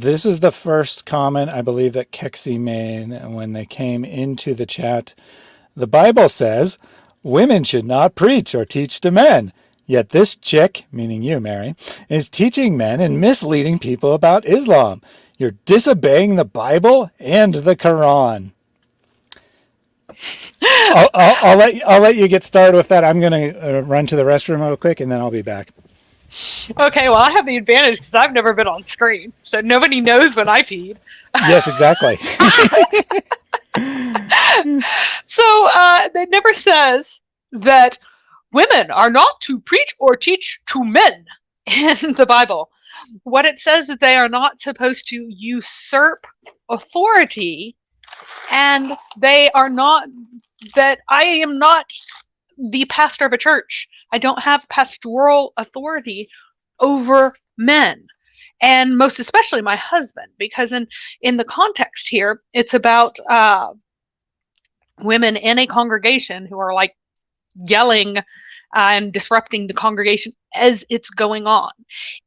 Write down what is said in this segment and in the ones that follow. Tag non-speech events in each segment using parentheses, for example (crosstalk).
this is the first comment I believe that Kexi made when they came into the chat. The Bible says women should not preach or teach to men. Yet this chick, meaning you, Mary, is teaching men and misleading people about Islam. You're disobeying the Bible and the Quran. I'll, I'll, I'll, let, I'll let you get started with that. I'm going to uh, run to the restroom real quick and then I'll be back. Okay, well, I have the advantage because I've never been on screen, so nobody knows when I feed. Yes, exactly. (laughs) so uh, it never says that women are not to preach or teach to men in the Bible. What it says that they are not supposed to usurp authority and they are not that I am not the pastor of a church. I don't have pastoral authority over men and most especially my husband because in in the context here it's about uh, women in a congregation who are like yelling uh, and disrupting the congregation as it's going on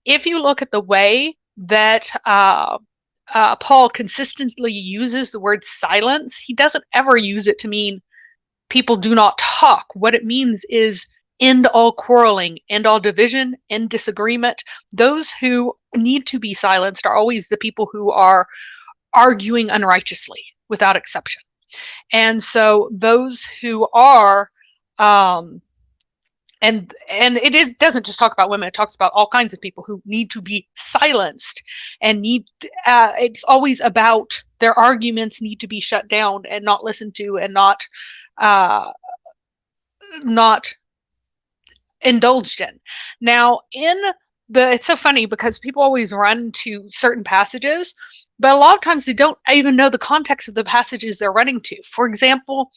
if you look at the way that uh, uh, Paul consistently uses the word silence, he doesn't ever use it to mean people do not talk. What it means is end all quarreling, end all division, end disagreement. Those who need to be silenced are always the people who are arguing unrighteously without exception. And so those who are um, and and it is doesn't just talk about women it talks about all kinds of people who need to be silenced and need uh, it's always about their arguments need to be shut down and not listened to and not uh, not indulged in. Now in the it's so funny because people always run to certain passages but a lot of times they don't even know the context of the passages they're running to. For example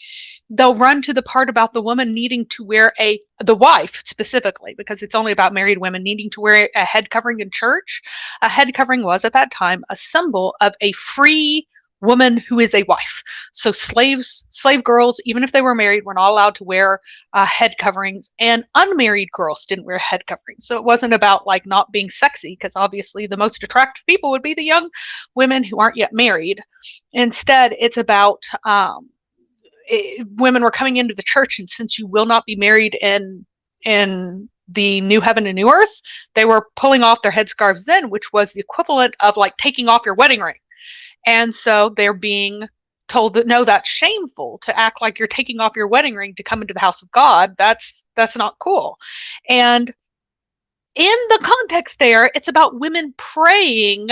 they'll run to the part about the woman needing to wear a the wife specifically because it's only about married women needing to wear a head covering in church. A head covering was at that time a symbol of a free woman who is a wife. So slaves, slave girls, even if they were married, were not allowed to wear uh, head coverings, and unmarried girls didn't wear head coverings. So it wasn't about like not being sexy, because obviously the most attractive people would be the young women who aren't yet married. Instead, it's about um, it, women were coming into the church, and since you will not be married in in the new heaven and new earth, they were pulling off their headscarves then, which was the equivalent of like taking off your wedding ring and so they're being told that no, that's shameful to act like you're taking off your wedding ring to come into the house of God. That's that's not cool. And in the context there, it's about women praying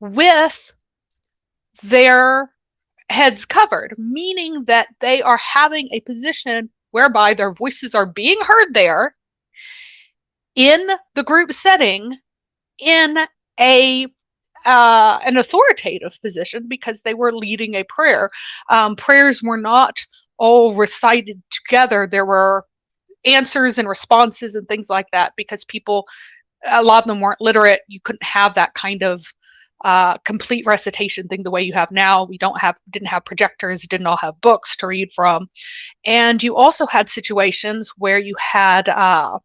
with their heads covered, meaning that they are having a position whereby their voices are being heard there in the group setting in a uh, an authoritative position because they were leading a prayer. Um, prayers were not all recited together. There were answers and responses and things like that because people, a lot of them weren't literate. You couldn't have that kind of uh, complete recitation thing the way you have now. We don't have, didn't have projectors, didn't all have books to read from. And you also had situations where you had uh,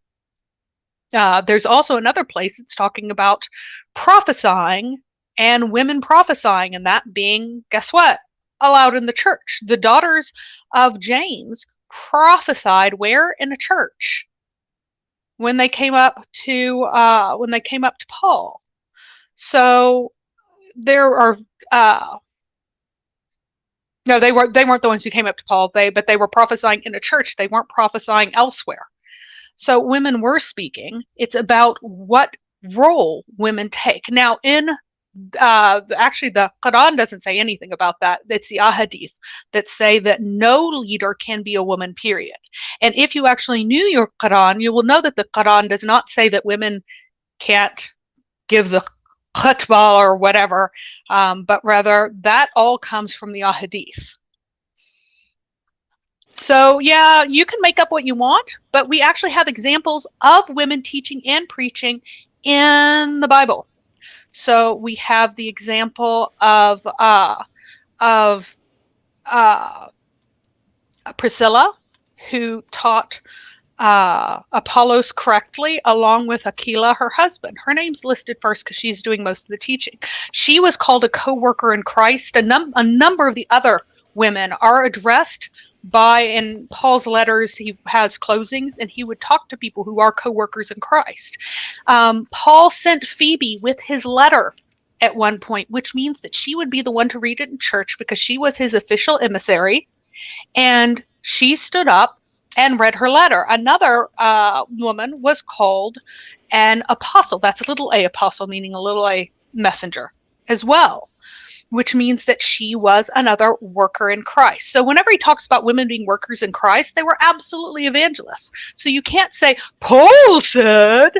uh, there's also another place it's talking about prophesying and women prophesying, and that being, guess what? Allowed in the church. The daughters of James prophesied where in a church when they came up to uh, when they came up to Paul. So there are uh, no, they weren't. they weren't the ones who came up to Paul. They but they were prophesying in a church. They weren't prophesying elsewhere. So women were speaking. It's about what role women take. Now in uh, actually the Quran doesn't say anything about that. It's the ahadith that say that no leader can be a woman, period. And if you actually knew your Quran, you will know that the Quran does not say that women can't give the khutbah or whatever, um, but rather that all comes from the ahadith. So yeah, you can make up what you want, but we actually have examples of women teaching and preaching in the Bible. So we have the example of uh, of uh, Priscilla, who taught uh, Apollos correctly, along with Aquila, her husband. Her name's listed first because she's doing most of the teaching. She was called a co worker in Christ. A, num- a number of the other women are addressed by, in Paul's letters, he has closings and he would talk to people who are co workers in Christ. Um, Paul sent Phoebe with his letter at one point, which means that she would be the one to read it in church because she was his official emissary. And she stood up and read her letter. Another uh, woman was called an apostle. That's a little a apostle, meaning a little a messenger as well, which means that she was another worker in Christ. So whenever he talks about women being workers in Christ, they were absolutely evangelists. So you can't say, Paul said,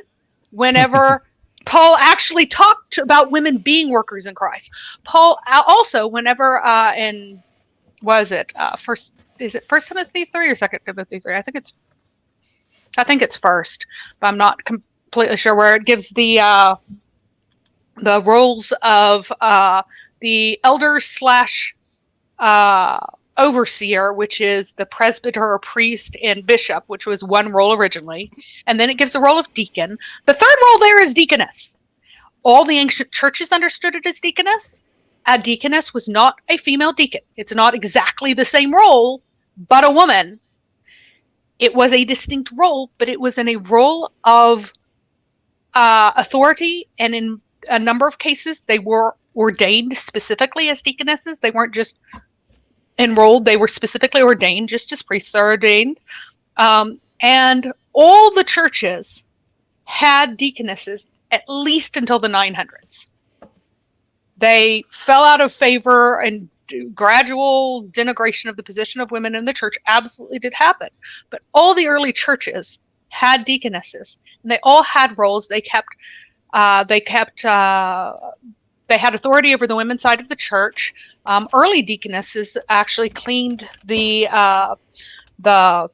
whenever. (laughs) Paul actually talked about women being workers in Christ. Paul also, whenever uh, in was it uh, first is it First Timothy three or Second Timothy three? I think it's I think it's first, but I'm not completely sure where it gives the uh, the roles of uh, the elder slash uh, overseer, which is the presbyter or priest and bishop, which was one role originally, and then it gives the role of deacon. The third role there is deaconess. All the ancient churches understood it as deaconess. A deaconess was not a female deacon. It's not exactly the same role, but a woman. It was a distinct role, but it was in a role of uh, authority, and in a number of cases, they were ordained specifically as deaconesses. They weren't just enrolled, they were specifically ordained, just as priests are ordained. Um, and all the churches had deaconesses at least until the 900s. They fell out of favor and gradual denigration of the position of women in the church absolutely did happen. But all the early churches had deaconesses, and they all had roles. They kept, uh, they kept, uh, they had authority over the women's side of the church. Um, early deaconesses actually cleaned the uh, the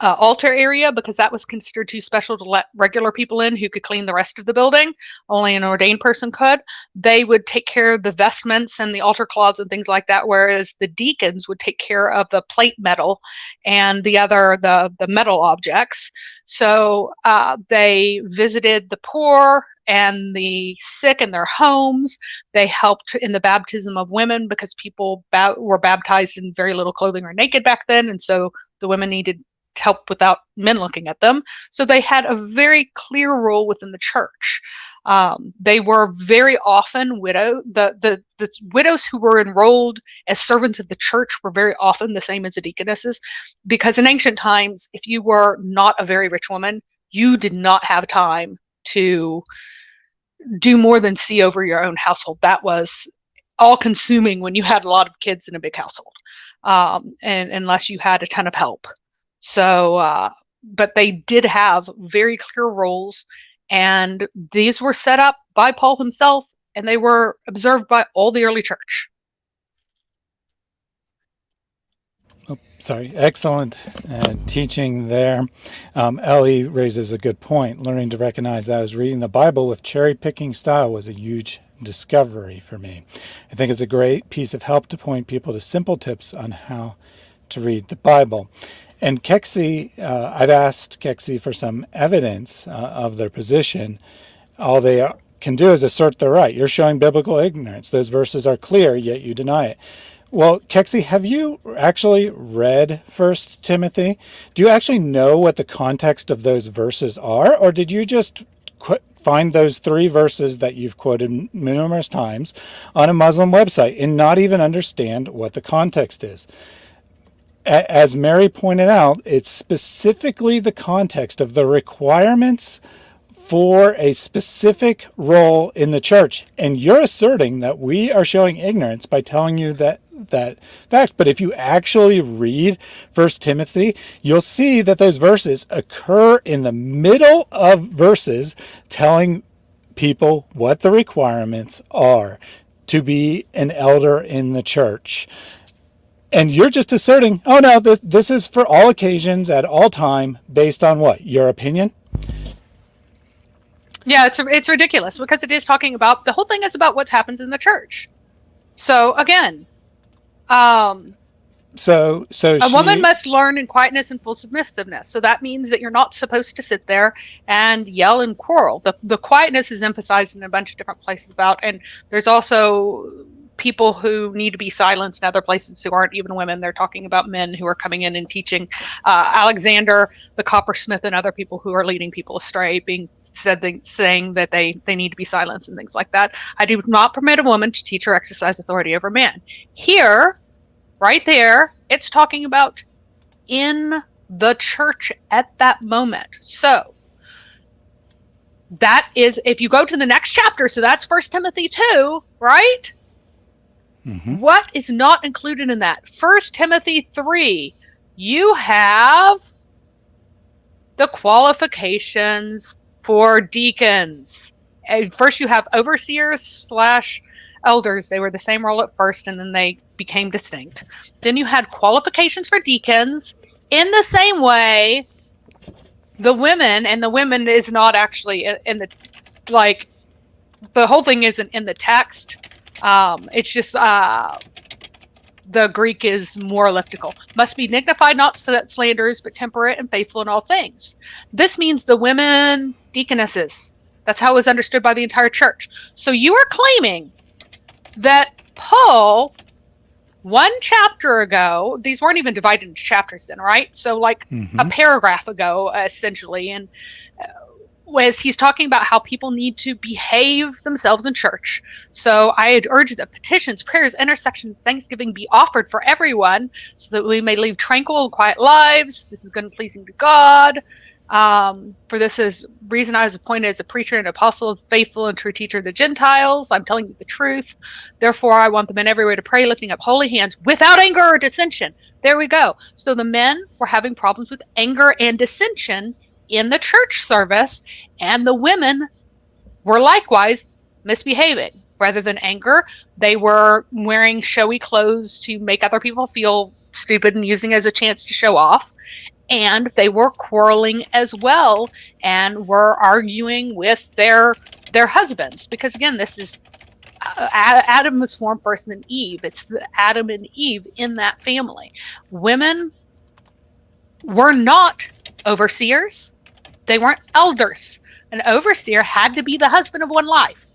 uh, altar area because that was considered too special to let regular people in who could clean the rest of the building. Only an ordained person could. They would take care of the vestments and the altar cloths and things like that, whereas the deacons would take care of the plate metal and the other the the metal objects. So uh, they visited the poor and the sick in their homes. They helped in the baptism of women because people were baptized in very little clothing or naked back then, and so the women needed help without men looking at them. So they had a very clear role within the church. Um, they were very often widow. The, the the widows who were enrolled as servants of the church were very often the same as the deaconesses, because in ancient times, if you were not a very rich woman, you did not have time to do more than see over your own household. That was all consuming when you had a lot of kids in a big household, um, and unless you had a ton of help. So, uh, but they did have very clear roles, and these were set up by Paul himself, and they were observed by all the early church. Oh, sorry, excellent uh, teaching there. Um, Ellie raises a good point. Learning to recognize that I was reading the Bible with cherry picking style was a huge discovery for me. I think it's a great piece of help to point people to simple tips on how to read the Bible. And Kexi, uh, I've asked Kexi for some evidence uh, of their position. All they can do is assert their right. You're showing biblical ignorance. Those verses are clear, yet you deny it. Well, Kexi, have you actually read First Timothy? Do you actually know what the context of those verses are, or did you just find those three verses that you've quoted numerous times on a Muslim website and not even understand what the context is? as Mary pointed out, it's specifically the context of the requirements for a specific role in the church. And you're asserting that we are showing ignorance by telling you that that fact. But if you actually read First Timothy, you'll see that those verses occur in the middle of verses telling people what the requirements are to be an elder in the church. And you're just asserting, oh no, th this is for all occasions at all time based on what? Your opinion? Yeah, it's it's ridiculous because it is talking about the whole thing is about what happens in the church. So again, um, So, so a she, woman must learn in quietness and full submissiveness. So that means that you're not supposed to sit there and yell and quarrel. The the quietness is emphasized in a bunch of different places about, and there's also people who need to be silenced in other places who aren't even women. They're talking about men who are coming in and teaching. Uh, Alexander, the coppersmith, and other people who are leading people astray, being said they, saying that they they need to be silenced and things like that. I do not permit a woman to teach or exercise authority over man. Here, right there, it's talking about in the church at that moment. So that is if you go to the next chapter so that's first timothy 2 right Mhm. what is not included in that? First Timothy 3, you have the qualifications for deacons. And first, you have overseers slash elders. They were the same role at first, and then they became distinct. Then you had qualifications for deacons. In the same way, the women, and the women is not actually in the like the whole thing isn't in the text. Um, it's just uh, the Greek is more elliptical. Must be dignified, not sl- slanderers, but temperate and faithful in all things. This means the women deaconesses. That's how it was understood by the entire church. So you are claiming that Paul, one chapter ago, these weren't even divided into chapters then, right? So, like a Mhm. paragraph ago, essentially, and uh, was he's talking about how people need to behave themselves in church. So I had urged that petitions, prayers, intercessions, thanksgiving be offered for everyone, so that we may live tranquil and quiet lives. This is good and pleasing to God. Um, for this is reason I was appointed as a preacher and apostle, faithful and true teacher of the Gentiles. I'm telling you the truth. Therefore, I want the men everywhere to pray, lifting up holy hands without anger or dissension. There we go. So the men were having problems with anger and dissension in the church service, and the women were likewise misbehaving. Rather than anger, they were wearing showy clothes to make other people feel stupid and using as a chance to show off. And they were quarreling as well and were arguing with their their husbands because again, this is uh, Adam was formed first, then Eve. It's the Adam and Eve in that family. Women were not overseers; they weren't elders. An overseer had to be the husband of one life,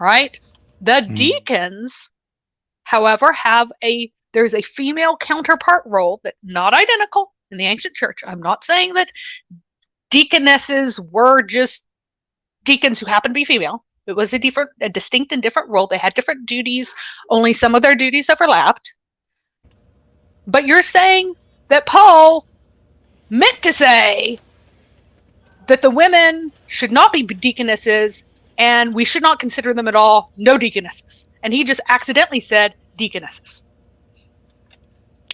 right? The Mhm. deacons, however, have a there's a female counterpart role that not identical in the ancient church. I'm not saying that deaconesses were just deacons who happened to be female. It was a different, a distinct and different role. They had different duties. Only some of their duties overlapped. But you're saying that Paul meant to say that the women should not be deaconesses and we should not consider them at all no deaconesses. And he just accidentally said deaconesses.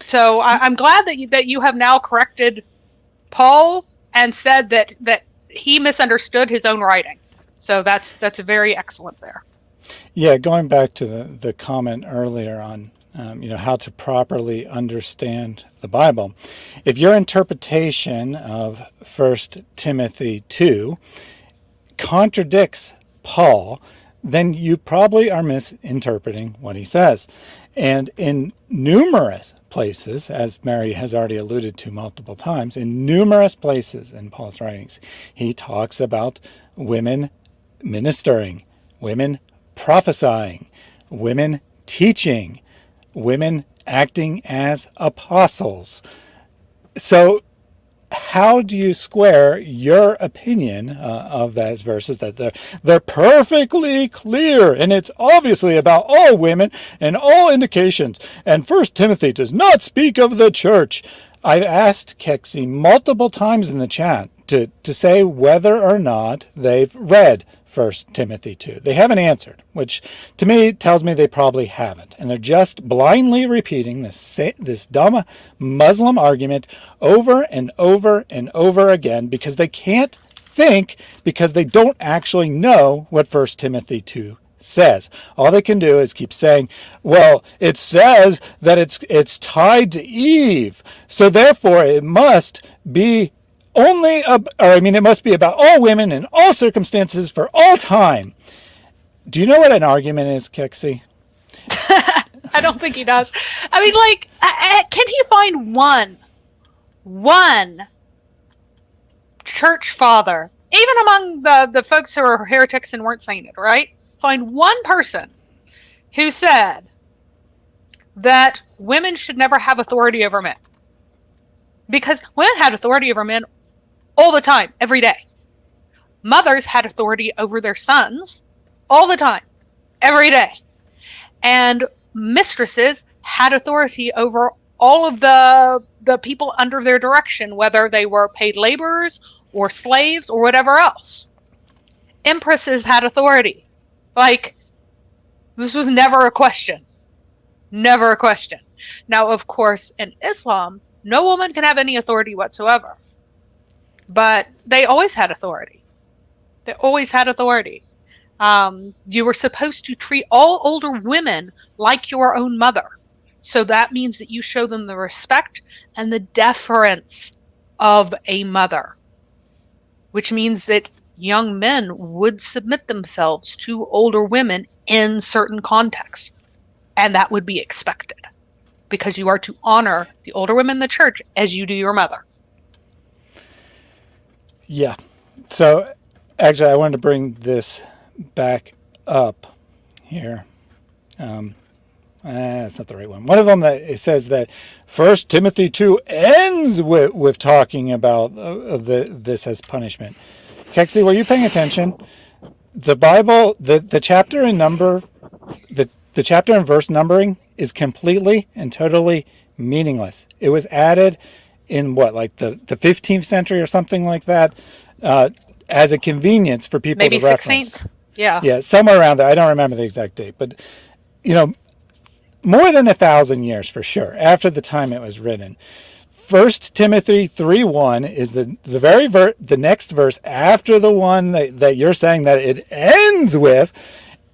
So I, I'm glad that you, that you have now corrected Paul and said that that he misunderstood his own writing. So that's that's very excellent there. Yeah, going back to the, the comment earlier on, um, you know, how to properly understand the Bible. If your interpretation of First Timothy 2 contradicts Paul, then you probably are misinterpreting what he says. And in numerous places, as Mary has already alluded to multiple times, in numerous places in Paul's writings, he talks about women ministering, women prophesying, women teaching, women acting as apostles. So how do you square your opinion uh, of those verses that they're, they're perfectly clear and it's obviously about all women and all indications and first timothy does not speak of the church i've asked kexi multiple times in the chat to, to say whether or not they've read First Timothy 2. They haven't answered, which to me tells me they probably haven't. And they're just blindly repeating this, this dumb Muslim argument over and over and over again because they can't think because they don't actually know what First Timothy 2 says. All they can do is keep saying, well, it says that it's it's tied to Eve. So therefore it must be only, or I mean, it must be about all women in all circumstances for all time. Do you know what an argument is, Kexi? (laughs) I don't think he does. I mean, like, can he find one, one church father, even among the the folks who are heretics and weren't sainted, right? Find one person who said that women should never have authority over men. Because women had authority over men all the time, every day. Mothers had authority over their sons all the time, every day. And mistresses had authority over all of the the people under their direction, whether they were paid laborers or slaves or whatever else. Empresses had authority. Like this was never a question. Never a question. Now, of course, in Islam, no woman can have any authority whatsoever. But they always had authority. They always had authority. Um, you were supposed to treat all older women like your own mother. So that means that you show them the respect and the deference of a mother, which means that young men would submit themselves to older women in certain contexts. And that would be expected because you are to honor the older women in the church as you do your mother. Yeah. So actually, I wanted to bring this back up here. Um, uh, that's not the right one. One of them that it says that First Timothy two ends with, with talking about uh, the this as punishment. Kexi, were you paying attention? The Bible, the the chapter and number, the the chapter and verse numbering is completely and totally meaningless. It was added in what, like the, the 15th century or something like that, uh, as a convenience for people Maybe to reference. Yeah. Yeah, somewhere around there. I don't remember the exact date, but you know, more than a thousand years for sure after the time it was written. First Timothy 3 1 is the, the very ver- the next verse after the one that, that you're saying that it ends with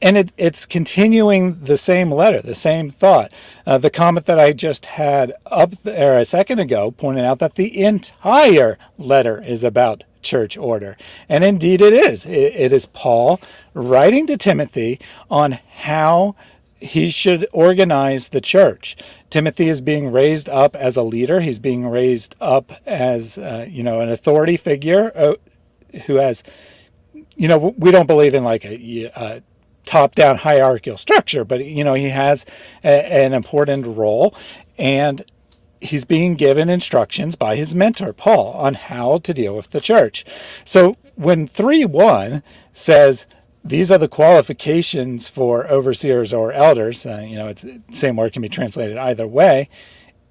and it, it's continuing the same letter, the same thought. Uh, the comment that I just had up there a second ago pointed out that the entire letter is about church order. And indeed it is. it, it is Paul writing to Timothy on how he should organize the church. Timothy is being raised up as a leader. He's being raised up as, uh, you know, an authority figure uh, who has, you know, we don't believe in like a, a top-down hierarchical structure, but you know, he has a, an important role and he's being given instructions by his mentor, Paul, on how to deal with the church. So when 3.1 says, these are the qualifications for overseers or elders, uh, you know, it's same word can be translated either way,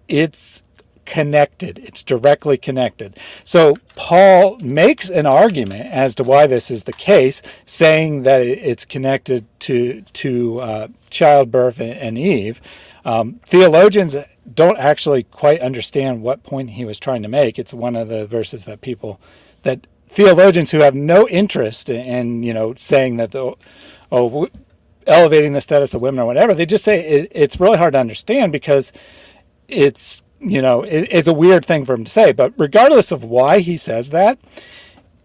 it's connected. It's directly connected. So Paul makes an argument as to why this is the case, saying that it's connected to to uh, childbirth and Eve. Um, theologians don't actually quite understand what point he was trying to make. It's one of the verses that people that theologians who have no interest in you know saying that the oh elevating the status of women or whatever they just say it, it's really hard to understand because it's you know, it, it's a weird thing for him to say, but regardless of why he says that,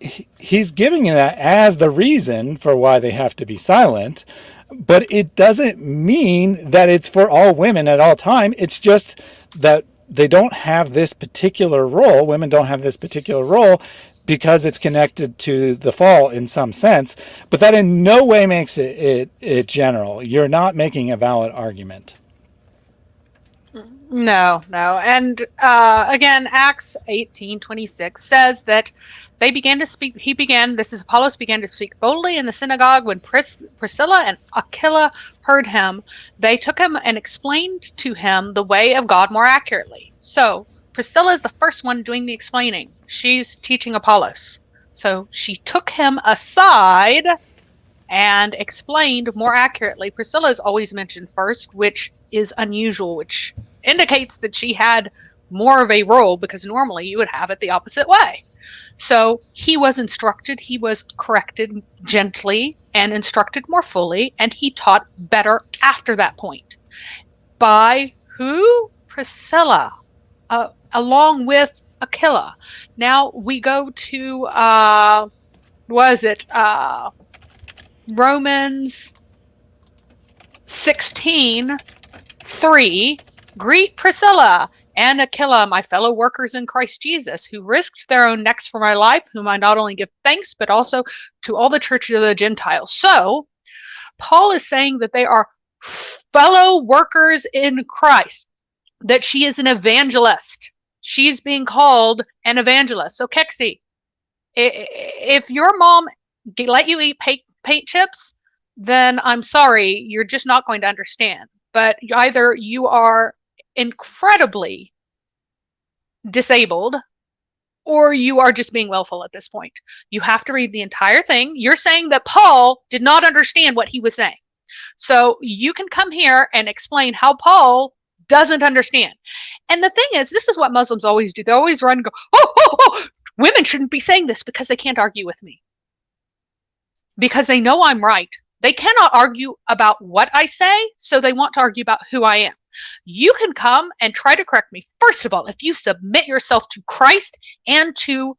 he, he's giving that as the reason for why they have to be silent. But it doesn't mean that it's for all women at all time. It's just that they don't have this particular role. Women don't have this particular role because it's connected to the fall in some sense, but that in no way makes it, it, it general. You're not making a valid argument. No, no. And uh, again, Acts 18 26 says that they began to speak, he began, this is Apollos began to speak boldly in the synagogue when Pris, Priscilla and Aquila heard him. They took him and explained to him the way of God more accurately. So Priscilla is the first one doing the explaining. She's teaching Apollos. So she took him aside and explained more accurately. Priscilla is always mentioned first, which is unusual, which indicates that she had more of a role because normally you would have it the opposite way. So he was instructed, he was corrected gently and instructed more fully, and he taught better after that point. By who? Priscilla, uh, along with Aquila. Now we go to, uh, was it uh, Romans 16 Three, greet Priscilla and Aquila, my fellow workers in Christ Jesus, who risked their own necks for my life, whom I not only give thanks, but also to all the churches of the Gentiles. So, Paul is saying that they are fellow workers in Christ, that she is an evangelist. She's being called an evangelist. So, Kexi, if your mom let you eat paint, paint chips, then I'm sorry, you're just not going to understand. But either you are incredibly disabled or you are just being willful at this point. You have to read the entire thing. You're saying that Paul did not understand what he was saying. So you can come here and explain how Paul doesn't understand. And the thing is, this is what Muslims always do. They always run and go, oh, oh, oh, oh women shouldn't be saying this because they can't argue with me. Because they know I'm right. They cannot argue about what I say, so they want to argue about who I am. You can come and try to correct me. First of all, if you submit yourself to Christ and to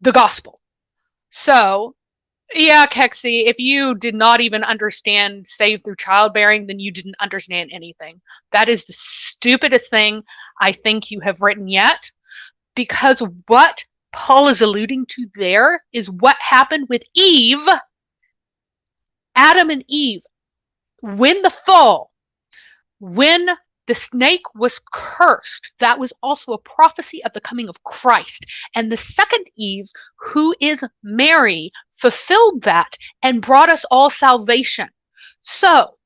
the gospel. So, yeah, Kexi, if you did not even understand saved through childbearing, then you didn't understand anything. That is the stupidest thing I think you have written yet, because what Paul is alluding to there is what happened with Eve, Adam and Eve, when the fall, when the snake was cursed, that was also a prophecy of the coming of Christ. And the second Eve, who is Mary, fulfilled that and brought us all salvation. So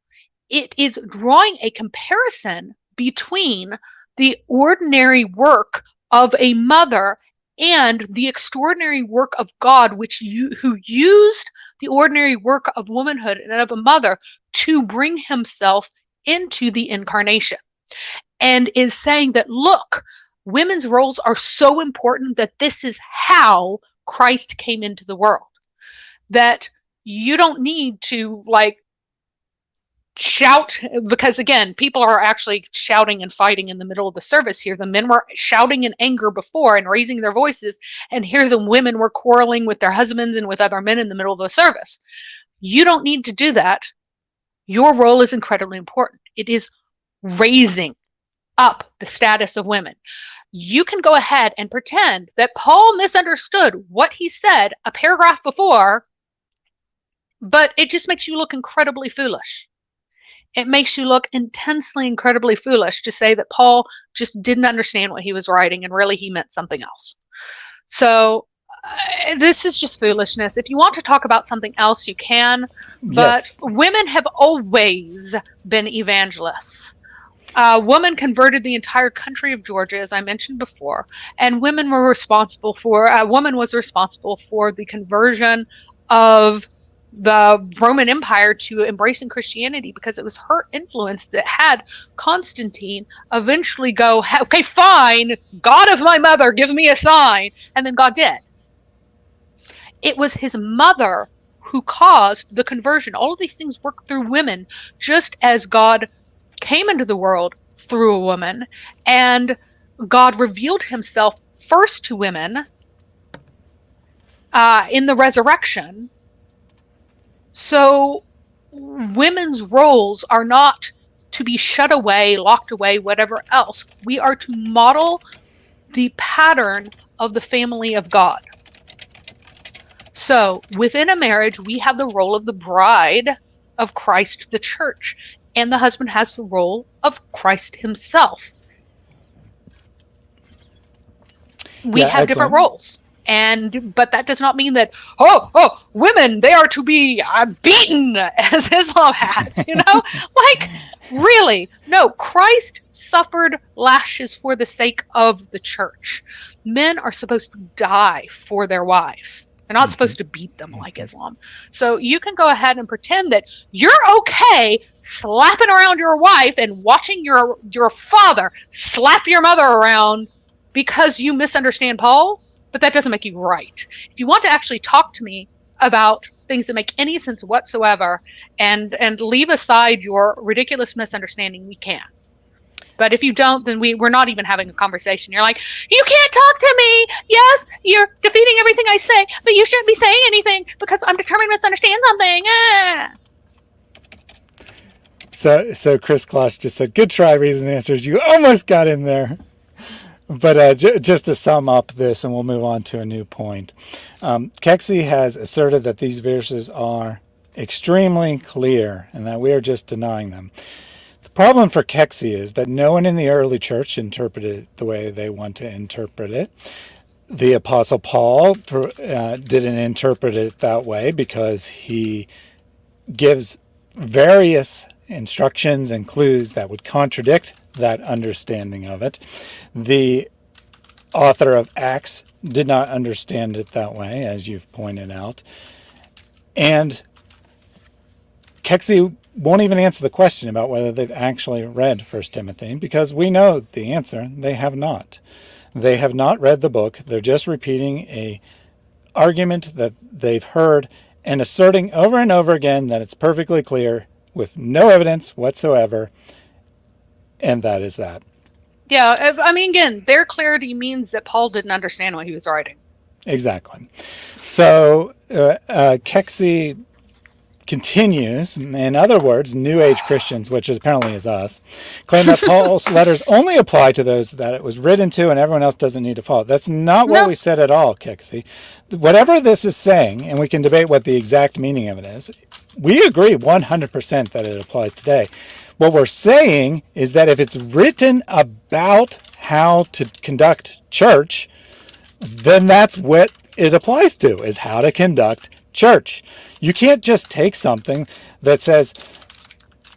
it is drawing a comparison between the ordinary work of a mother and the extraordinary work of God, which you who used the ordinary work of womanhood and of a mother to bring himself into the incarnation and is saying that, look, women's roles are so important that this is how Christ came into the world. That you don't need to like shout because again people are actually shouting and fighting in the middle of the service here the men were shouting in anger before and raising their voices and here the women were quarreling with their husbands and with other men in the middle of the service you don't need to do that your role is incredibly important. It is raising up the status of women. You can go ahead and pretend that Paul misunderstood what he said a paragraph before, but it just makes you look incredibly foolish. It makes you look intensely, incredibly foolish to say that Paul just didn't understand what he was writing and really he meant something else. So Uh, this is just foolishness. If you want to talk about something else, you can. But yes. women have always been evangelists. A woman converted the entire country of Georgia, as I mentioned before, and women were responsible for. A woman was responsible for the conversion of the Roman Empire to embracing Christianity because it was her influence that had Constantine eventually go, okay, fine, God of my mother, give me a sign. And then God did. It was his mother who caused the conversion. All of these things work through women, just as God came into the world through a woman, and God revealed himself first to women uh, in the resurrection. So, women's roles are not to be shut away, locked away, whatever else. We are to model the pattern of the family of God. So within a marriage, we have the role of the bride of Christ, the church, and the husband has the role of Christ himself. We yeah, have excellent. different roles. And but that does not mean that oh oh women they are to be uh, beaten (laughs) as Islam has you know (laughs) like really no Christ suffered lashes for the sake of the church men are supposed to die for their wives they're not mm-hmm. supposed to beat them like mm-hmm. Islam. So you can go ahead and pretend that you're okay slapping around your wife and watching your your father slap your mother around because you misunderstand Paul, but that doesn't make you right. If you want to actually talk to me about things that make any sense whatsoever and and leave aside your ridiculous misunderstanding, we can. But if you don't, then we, we're not even having a conversation. You're like, you can't talk to me. Yes, you're defeating everything I say, but you shouldn't be saying anything because I'm determined to misunderstand something. Ah. So, so Chris Kloss just said, "Good try, reason answers. You almost got in there." But uh, just to sum up this, and we'll move on to a new point. Um, Kexy has asserted that these verses are extremely clear and that we are just denying them. The problem for Kexy is that no one in the early church interpreted it the way they want to interpret it. The Apostle Paul uh, didn't interpret it that way because he gives various instructions and clues that would contradict that understanding of it. The author of Acts did not understand it that way, as you've pointed out. And Kexy won't even answer the question about whether they've actually read First Timothy because we know the answer. They have not. They have not read the book. They're just repeating a argument that they've heard and asserting over and over again that it's perfectly clear with no evidence whatsoever. And that is that. Yeah, I mean, again, their clarity means that Paul didn't understand what he was writing. Exactly. So uh, uh, Kexy continues, in other words, New Age Christians, which apparently is us, claim that Paul's (laughs) letters only apply to those that it was written to and everyone else doesn't need to follow. That's not what nope. we said at all, Kexy. Whatever this is saying, and we can debate what the exact meaning of it is, we agree 100% that it applies today. What we're saying is that if it's written about how to conduct church, then that's what it applies to, is how to conduct church. You can't just take something that says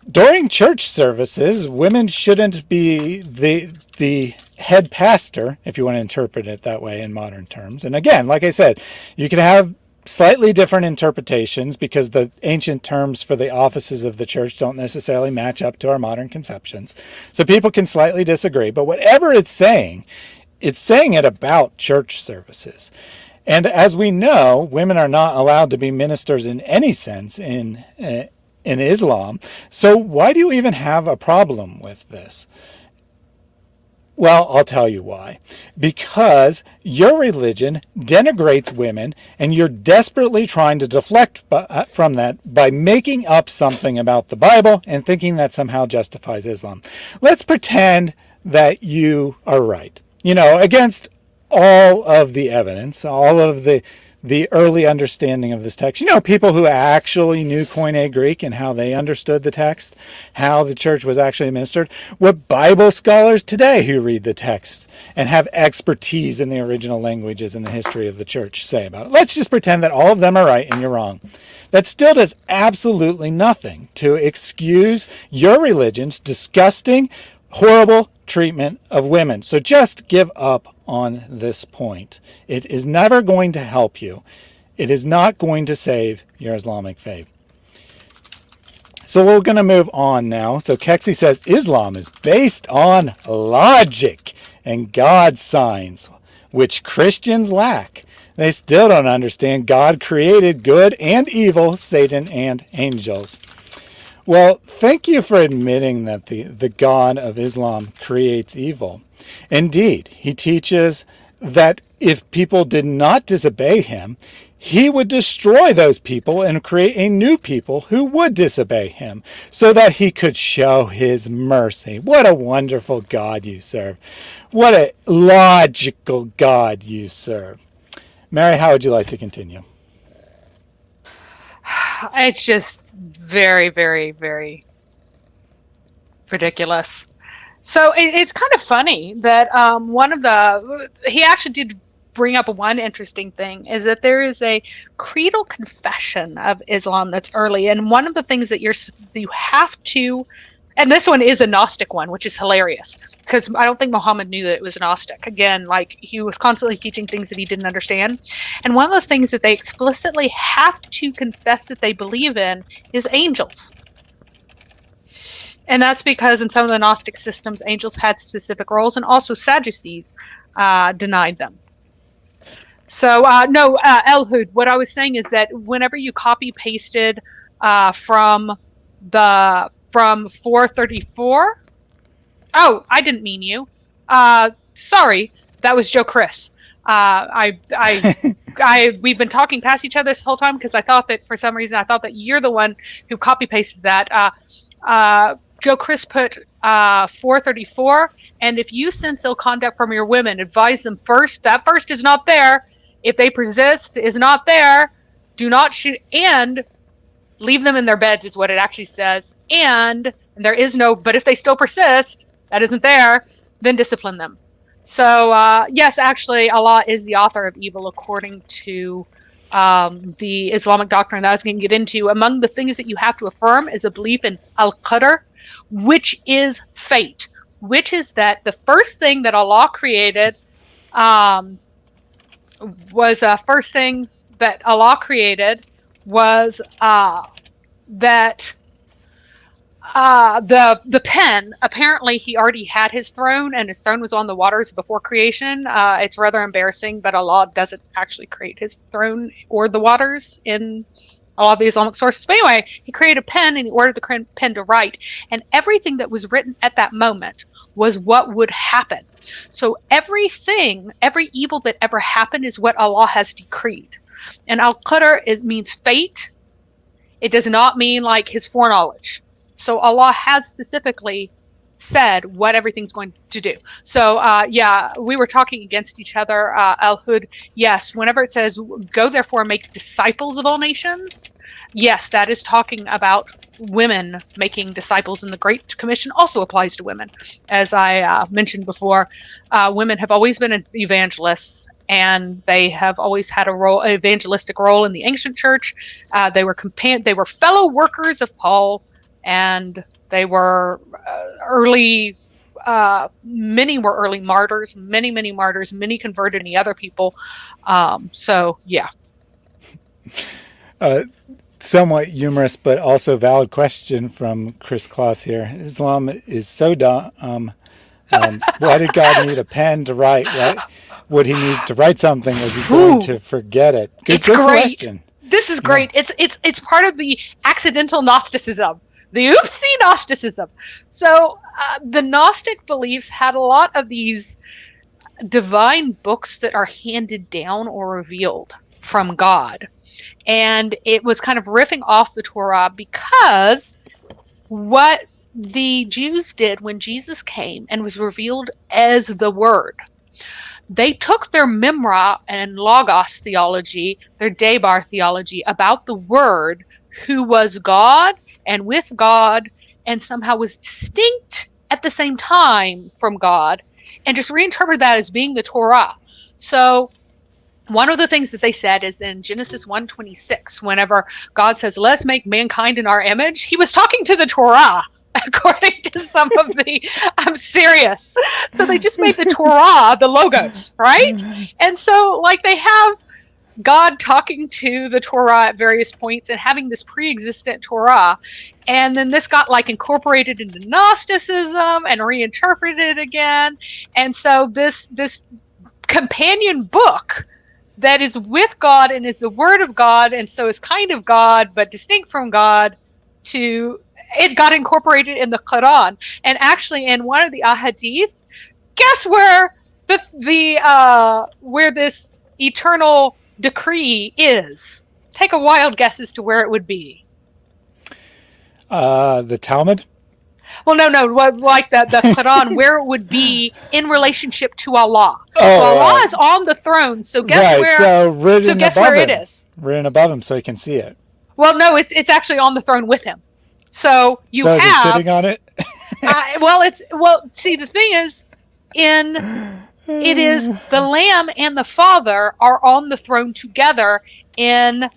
during church services, women shouldn't be the the head pastor, if you want to interpret it that way in modern terms. And again, like I said, you can have slightly different interpretations because the ancient terms for the offices of the church don't necessarily match up to our modern conceptions. So people can slightly disagree, but whatever it's saying, it's saying it about church services. And as we know, women are not allowed to be ministers in any sense in, uh, in Islam. So why do you even have a problem with this? Well, I'll tell you why. Because your religion denigrates women and you're desperately trying to deflect uh, from that by making up something about the Bible and thinking that somehow justifies Islam. Let's pretend that you are right. You know, against all of the evidence, all of the the early understanding of this text. You know, people who actually knew Koine Greek and how they understood the text, how the church was actually administered. What Bible scholars today who read the text and have expertise in the original languages and the history of the church say about it. Let's just pretend that all of them are right and you're wrong. That still does absolutely nothing to excuse your religion's disgusting, horrible treatment of women. So just give up on this point. It is never going to help you. It is not going to save your Islamic faith. So we're going to move on now. So Kexy says Islam is based on logic and God signs, which Christians lack. They still don't understand God created good and evil, Satan and angels. Well, thank you for admitting that the, the God of Islam creates evil. Indeed, he teaches that if people did not disobey him, he would destroy those people and create a new people who would disobey him so that he could show his mercy. What a wonderful God you serve. What a logical God you serve. Mary, how would you like to continue? (sighs) It's just very, very, very ridiculous. So it, it's kind of funny that um, one of the he actually did bring up one interesting thing is that there is a creedal confession of Islam that's early, and one of the things that you're you have to, and this one is a Gnostic one, which is hilarious because I don't think Muhammad knew that it was Gnostic. Again, like he was constantly teaching things that he didn't understand, and one of the things that they explicitly have to confess that they believe in is angels. And that's because in some of the Gnostic systems, angels had specific roles, and also Sadducees uh, denied them. So, uh, no, uh, Elhud, what I was saying is that whenever you copy pasted uh, from the from 434, oh, I didn't mean you. Uh, sorry, that was Joe Chris. Uh, I, I, (laughs) I, we've been talking past each other this whole time because I thought that for some reason I thought that you're the one who copy pasted that. Uh, uh, Joe Chris put uh, 434. And if you sense ill conduct from your women, advise them first. That first is not there. If they persist, is not there. Do not shoot and leave them in their beds is what it actually says. And, and there is no. But if they still persist, that isn't there. Then discipline them. So uh, yes, actually, Allah is the author of evil according to um, the Islamic doctrine that I was going to get into. Among the things that you have to affirm is a belief in al qadr, which is fate, which is that the first thing that Allah created um, was uh, first thing that Allah created was uh, that uh, the the pen apparently he already had his throne and his throne was on the waters before creation. Uh, it's rather embarrassing but allah doesn't actually create his throne or the waters in a lot of the islamic sources. But anyway he created a pen and he ordered the pen to write. And everything that was written at that moment was what would happen. So everything every evil that ever happened is what allah has decreed and al-qadr is means fate it does not mean like his foreknowledge so Allah has specifically said what everything's going to do. So uh, yeah, we were talking against each other. Uh, Al Hud, yes. Whenever it says "Go therefore make disciples of all nations," yes, that is talking about women making disciples, and the Great Commission also applies to women. As I uh, mentioned before, uh, women have always been evangelists. And they have always had a role, an evangelistic role in the ancient church. Uh, they were compan- they were fellow workers of Paul and they were uh, early uh, many were early martyrs many many martyrs many converted any other people. Um, so yeah. (laughs) Uh, somewhat humorous but also valid question from chris Kloss here. Islam is so dumb um, um, why did god need a pen to write What would he need to write something was he going Ooh, to forget it good, it's good great. question this is great yeah. it's it's it's part of the accidental gnosticism the oopsie Gnosticism. So uh, the Gnostic beliefs had a lot of these divine books that are handed down or revealed from God. And it was kind of riffing off the Torah because what the Jews did when Jesus came and was revealed as the Word, they took their Memra and Logos theology, their Debar theology about the Word, who was God and with God and somehow was distinct at the same time from God and just reinterpret that as being the Torah. So one of the things that they said is in Genesis 126 whenever God says let's make mankind in our image, he was talking to the Torah (laughs) according to some of the I'm serious. So they just made the (laughs) Torah the logos, right? And so like they have God talking to the Torah at various points and having this pre-existent Torah, and then this got like incorporated into Gnosticism and reinterpreted again, and so this this companion book that is with God and is the Word of God, and so is kind of God but distinct from God. To it got incorporated in the Quran, and actually in one of the ahadith, guess where the the uh, where this eternal decree is? Take a wild guess as to where it would be. Uh, the Talmud? Well, no, no, like the, the Quran, (laughs) where it would be in relationship to Allah. Oh, so Allah right. is on the throne. So guess right. where? So, written so guess where him. it is? Written above him, so he can see it. Well, no, it's it's actually on the throne with him. So you so have sitting on it. (laughs) uh, well, it's well. See, the thing is, in it is the Lamb and the Father are on the throne together in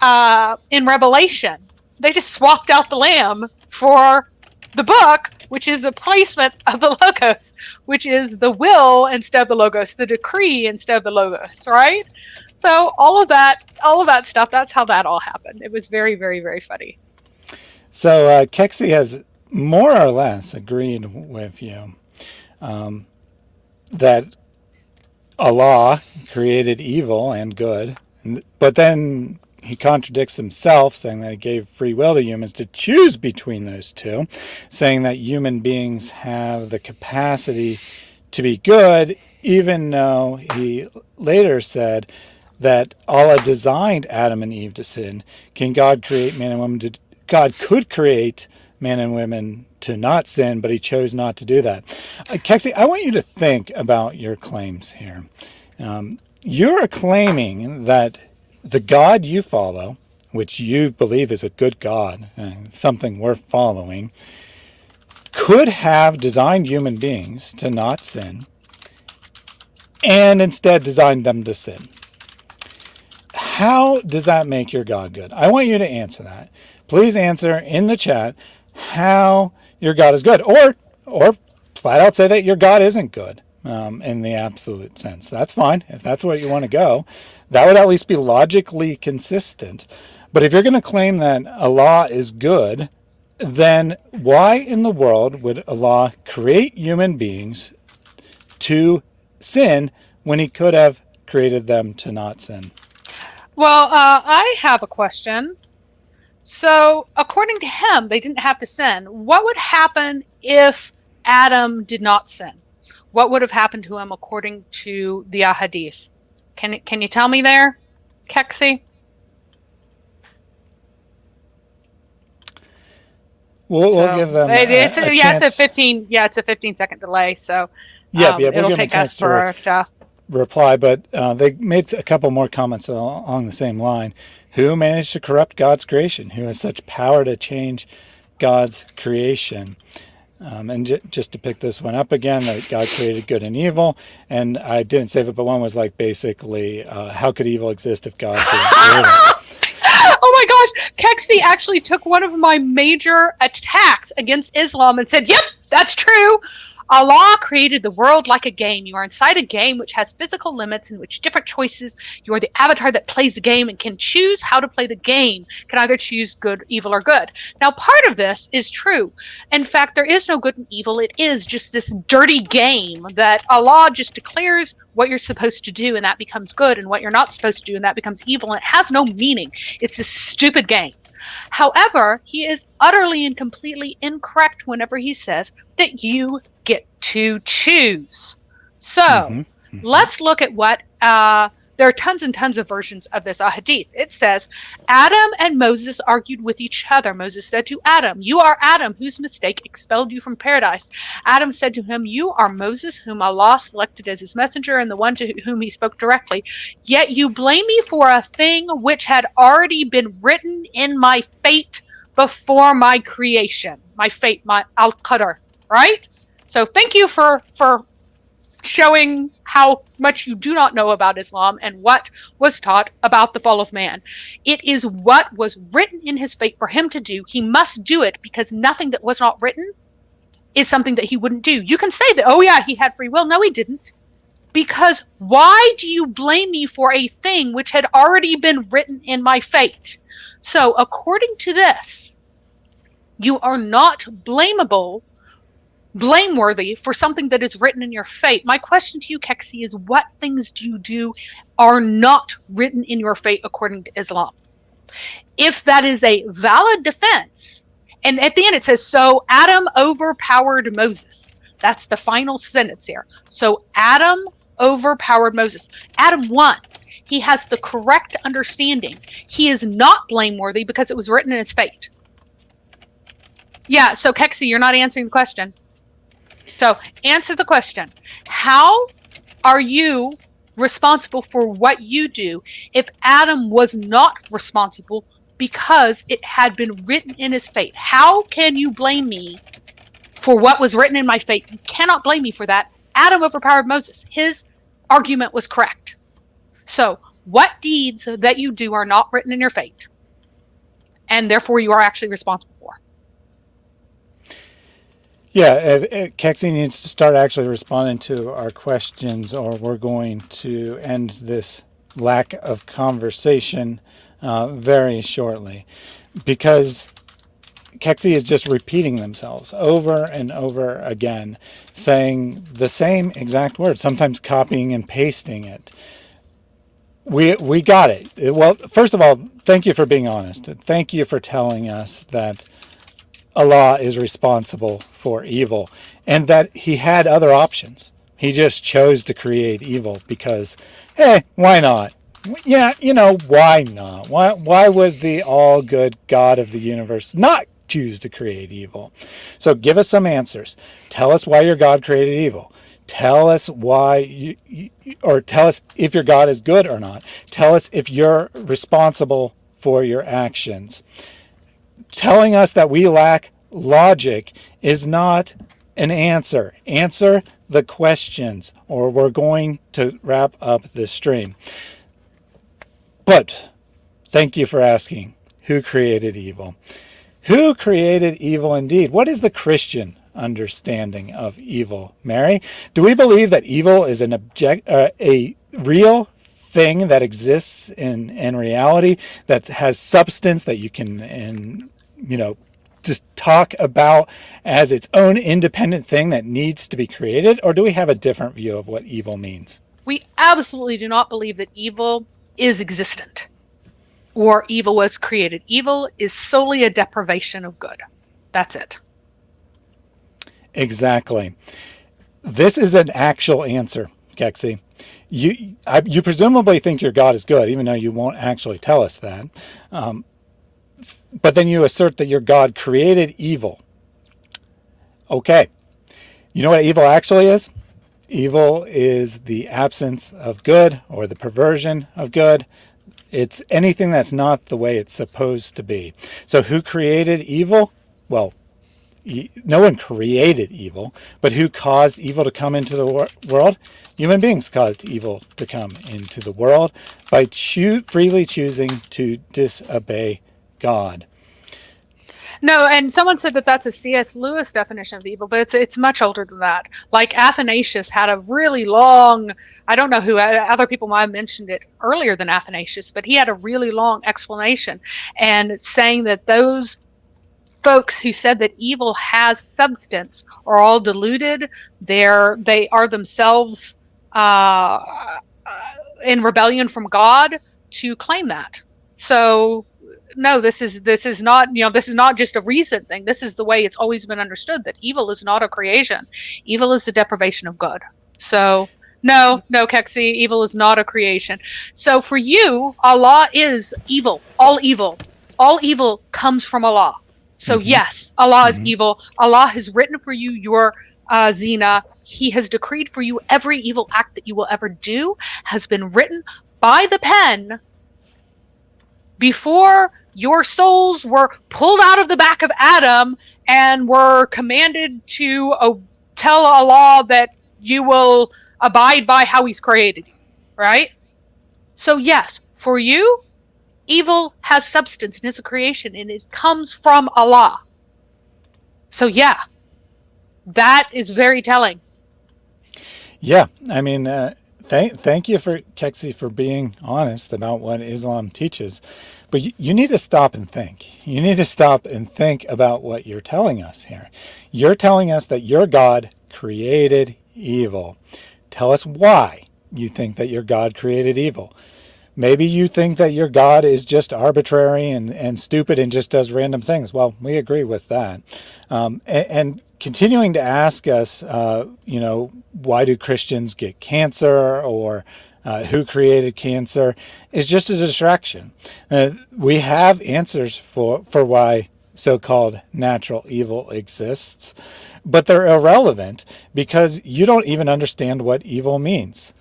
uh, in Revelation. They just swapped out the Lamb for the book, which is the placement of the (laughs) logos, which is the will instead of the logos, the decree instead of the logos, right? So all of that, all of that stuff, that's how that all happened. It was very, very, very funny. So uh, Kexi has more or less agreed with you. Um, that Allah created evil and good, but then he contradicts himself, saying that he gave free will to humans to choose between those two, saying that human beings have the capacity to be good, even though he later said that Allah designed Adam and Eve to sin. Can God create man and woman to, God could create men and women to not sin, but he chose not to do that. Uh, Kexi, I want you to think about your claims here. Um, you're claiming that the God you follow, which you believe is a good God, uh, something worth following, could have designed human beings to not sin and instead designed them to sin. How does that make your God good? I want you to answer that. Please answer in the chat how your God is good or or flat out say that your God isn't good um, in the absolute sense. That's fine. If that's where you want to go, that would at least be logically consistent. But if you're going to claim that Allah is good, then why in the world would Allah create human beings to sin when he could have created them to not sin? Well, uh, I have a question. So, according to him, they didn't have to sin. What would happen if Adam did not sin? What would have happened to him according to the Ahadith? Can can you tell me there, Kexi? We'll, so we'll give them. It, it's a, a, yeah, it's a fifteen. Yeah, it's a fifteen second delay. So yeah, um, yeah, we'll it'll take us for to reply. But uh, they made a couple more comments along the same line. Who managed to corrupt God's creation? Who has such power to change God's creation? Um, and just to pick this one up again, that God created good and evil. And I didn't save it, but one was like basically, uh, how could evil exist if God it? (laughs) oh my gosh, Kexi actually took one of my major attacks against Islam and said, "Yep, that's true. Allah created the world like a game. You are inside a game which has physical limits in which different choices. You are the avatar that plays the game and can choose how to play the game, can either choose good, evil, or good. Now, part of this is true. In fact, there is no good and evil. It is just this dirty game that Allah just declares what you're supposed to do and that becomes good, and what you're not supposed to do and that becomes evil. And it has no meaning. It's a stupid game. However, he is utterly and completely incorrect whenever he says that you to choose. So mm-hmm. Mm-hmm. let's look at what uh, there are tons and tons of versions of this hadith. It says, Adam and Moses argued with each other. Moses said to Adam, You are Adam, whose mistake expelled you from paradise. Adam said to him, You are Moses, whom Allah selected as his messenger and the one to whom he spoke directly. Yet you blame me for a thing which had already been written in my fate before my creation. My fate, my al qadr, right? So thank you for for showing how much you do not know about Islam and what was taught about the fall of man. It is what was written in his fate for him to do. He must do it because nothing that was not written is something that he wouldn't do. You can say that, oh, yeah, he had free will. No, he didn't. Because why do you blame me for a thing which had already been written in my fate? So, according to this, you are not blamable blameworthy for something that is written in your fate. My question to you, Kexi, is what things do you do are not written in your fate according to Islam? If that is a valid defense, and at the end it says, so Adam overpowered Moses. That's the final sentence here. So Adam overpowered Moses. Adam won. He has the correct understanding. He is not blameworthy because it was written in his fate. Yeah, so Kexi, you're not answering the question. So answer the question. How are you responsible for what you do if Adam was not responsible because it had been written in his fate? How can you blame me for what was written in my fate? You cannot blame me for that. Adam overpowered Moses. His argument was correct. So, what deeds that you do are not written in your fate, and therefore you are actually responsible for? Yeah, Kexi needs to start actually responding to our questions, or we're going to end this lack of conversation uh, very shortly. Because Kexi is just repeating themselves over and over again, saying the same exact words, sometimes copying and pasting it. We, we got it. Well, first of all, thank you for being honest. Thank you for telling us that Allah is responsible for evil and that he had other options. He just chose to create evil because, hey, why not? Yeah, you know, why not? Why, why would the all good God of the universe not choose to create evil. So give us some answers. Tell us why your God created evil. Tell us why you, you, or tell us if your God is good or not. Tell us if you're responsible for your actions. Telling us that we lack logic is not an answer. Answer the questions or we're going to wrap up this stream. But thank you for asking who created evil? Who created evil indeed? What is the Christian understanding of evil, Mary? Do we believe that evil is an object, uh, a real thing that exists in, in reality, that has substance that you can, and you know, just talk about as its own independent thing that needs to be created? Or do we have a different view of what evil means? We absolutely do not believe that evil is existent or evil was created. Evil is solely a deprivation of good. That's it. Exactly. This is an actual answer, Kexi. You, I, you presumably think your God is good, even though you won't actually tell us that. Um, but then you assert that your God created evil. Okay. You know what evil actually is? Evil is the absence of good or the perversion of good. It's anything that's not the way it's supposed to be. So who created evil? Well, no one created evil, but who caused evil to come into the world? Human beings caused evil to come into the world by choo freely choosing to disobey God. No, and someone said that that's a C.S. Lewis definition of evil, but it's it's much older than that. Like Athanasius had a really long, I don't know who other people might have mentioned it earlier than Athanasius, but he had a really long explanation and saying that those folks who said that evil has substance are all deluded. They're they are themselves uh, in rebellion from God to claim that. So no, this is this is not you know this is not just a recent thing. This is the way it's always been understood that evil is not a creation. Evil is the deprivation of good. So no, no, Kexi, evil is not a creation. So for you, Allah is evil, all evil. All evil comes from Allah. So mm-hmm. yes, Allah mm-hmm. is evil. Allah has written for you your uh, zina. He has decreed for you every evil act that you will ever do has been written by the pen before your souls were pulled out of the back of Adam and were commanded to uh, tell Allah that you will abide by how He's created you, right? So, yes, for you, evil has substance and is a creation and it comes from Allah. So, yeah, that is very telling. Yeah, I mean, uh, thank thank you for Kexi for being honest about what Islam teaches. But you, you need to stop and think. You need to stop and think about what you're telling us here. You're telling us that your God created evil. Tell us why you think that your God created evil. Maybe you think that your God is just arbitrary and, and stupid and just does random things. Well, we agree with that. Um, and, and, continuing to ask us, uh, you know, why do Christians get cancer or uh, who created cancer is just a distraction. Uh, we have answers for, for why so-called natural evil exists, but they're irrelevant because you don't even understand what evil means.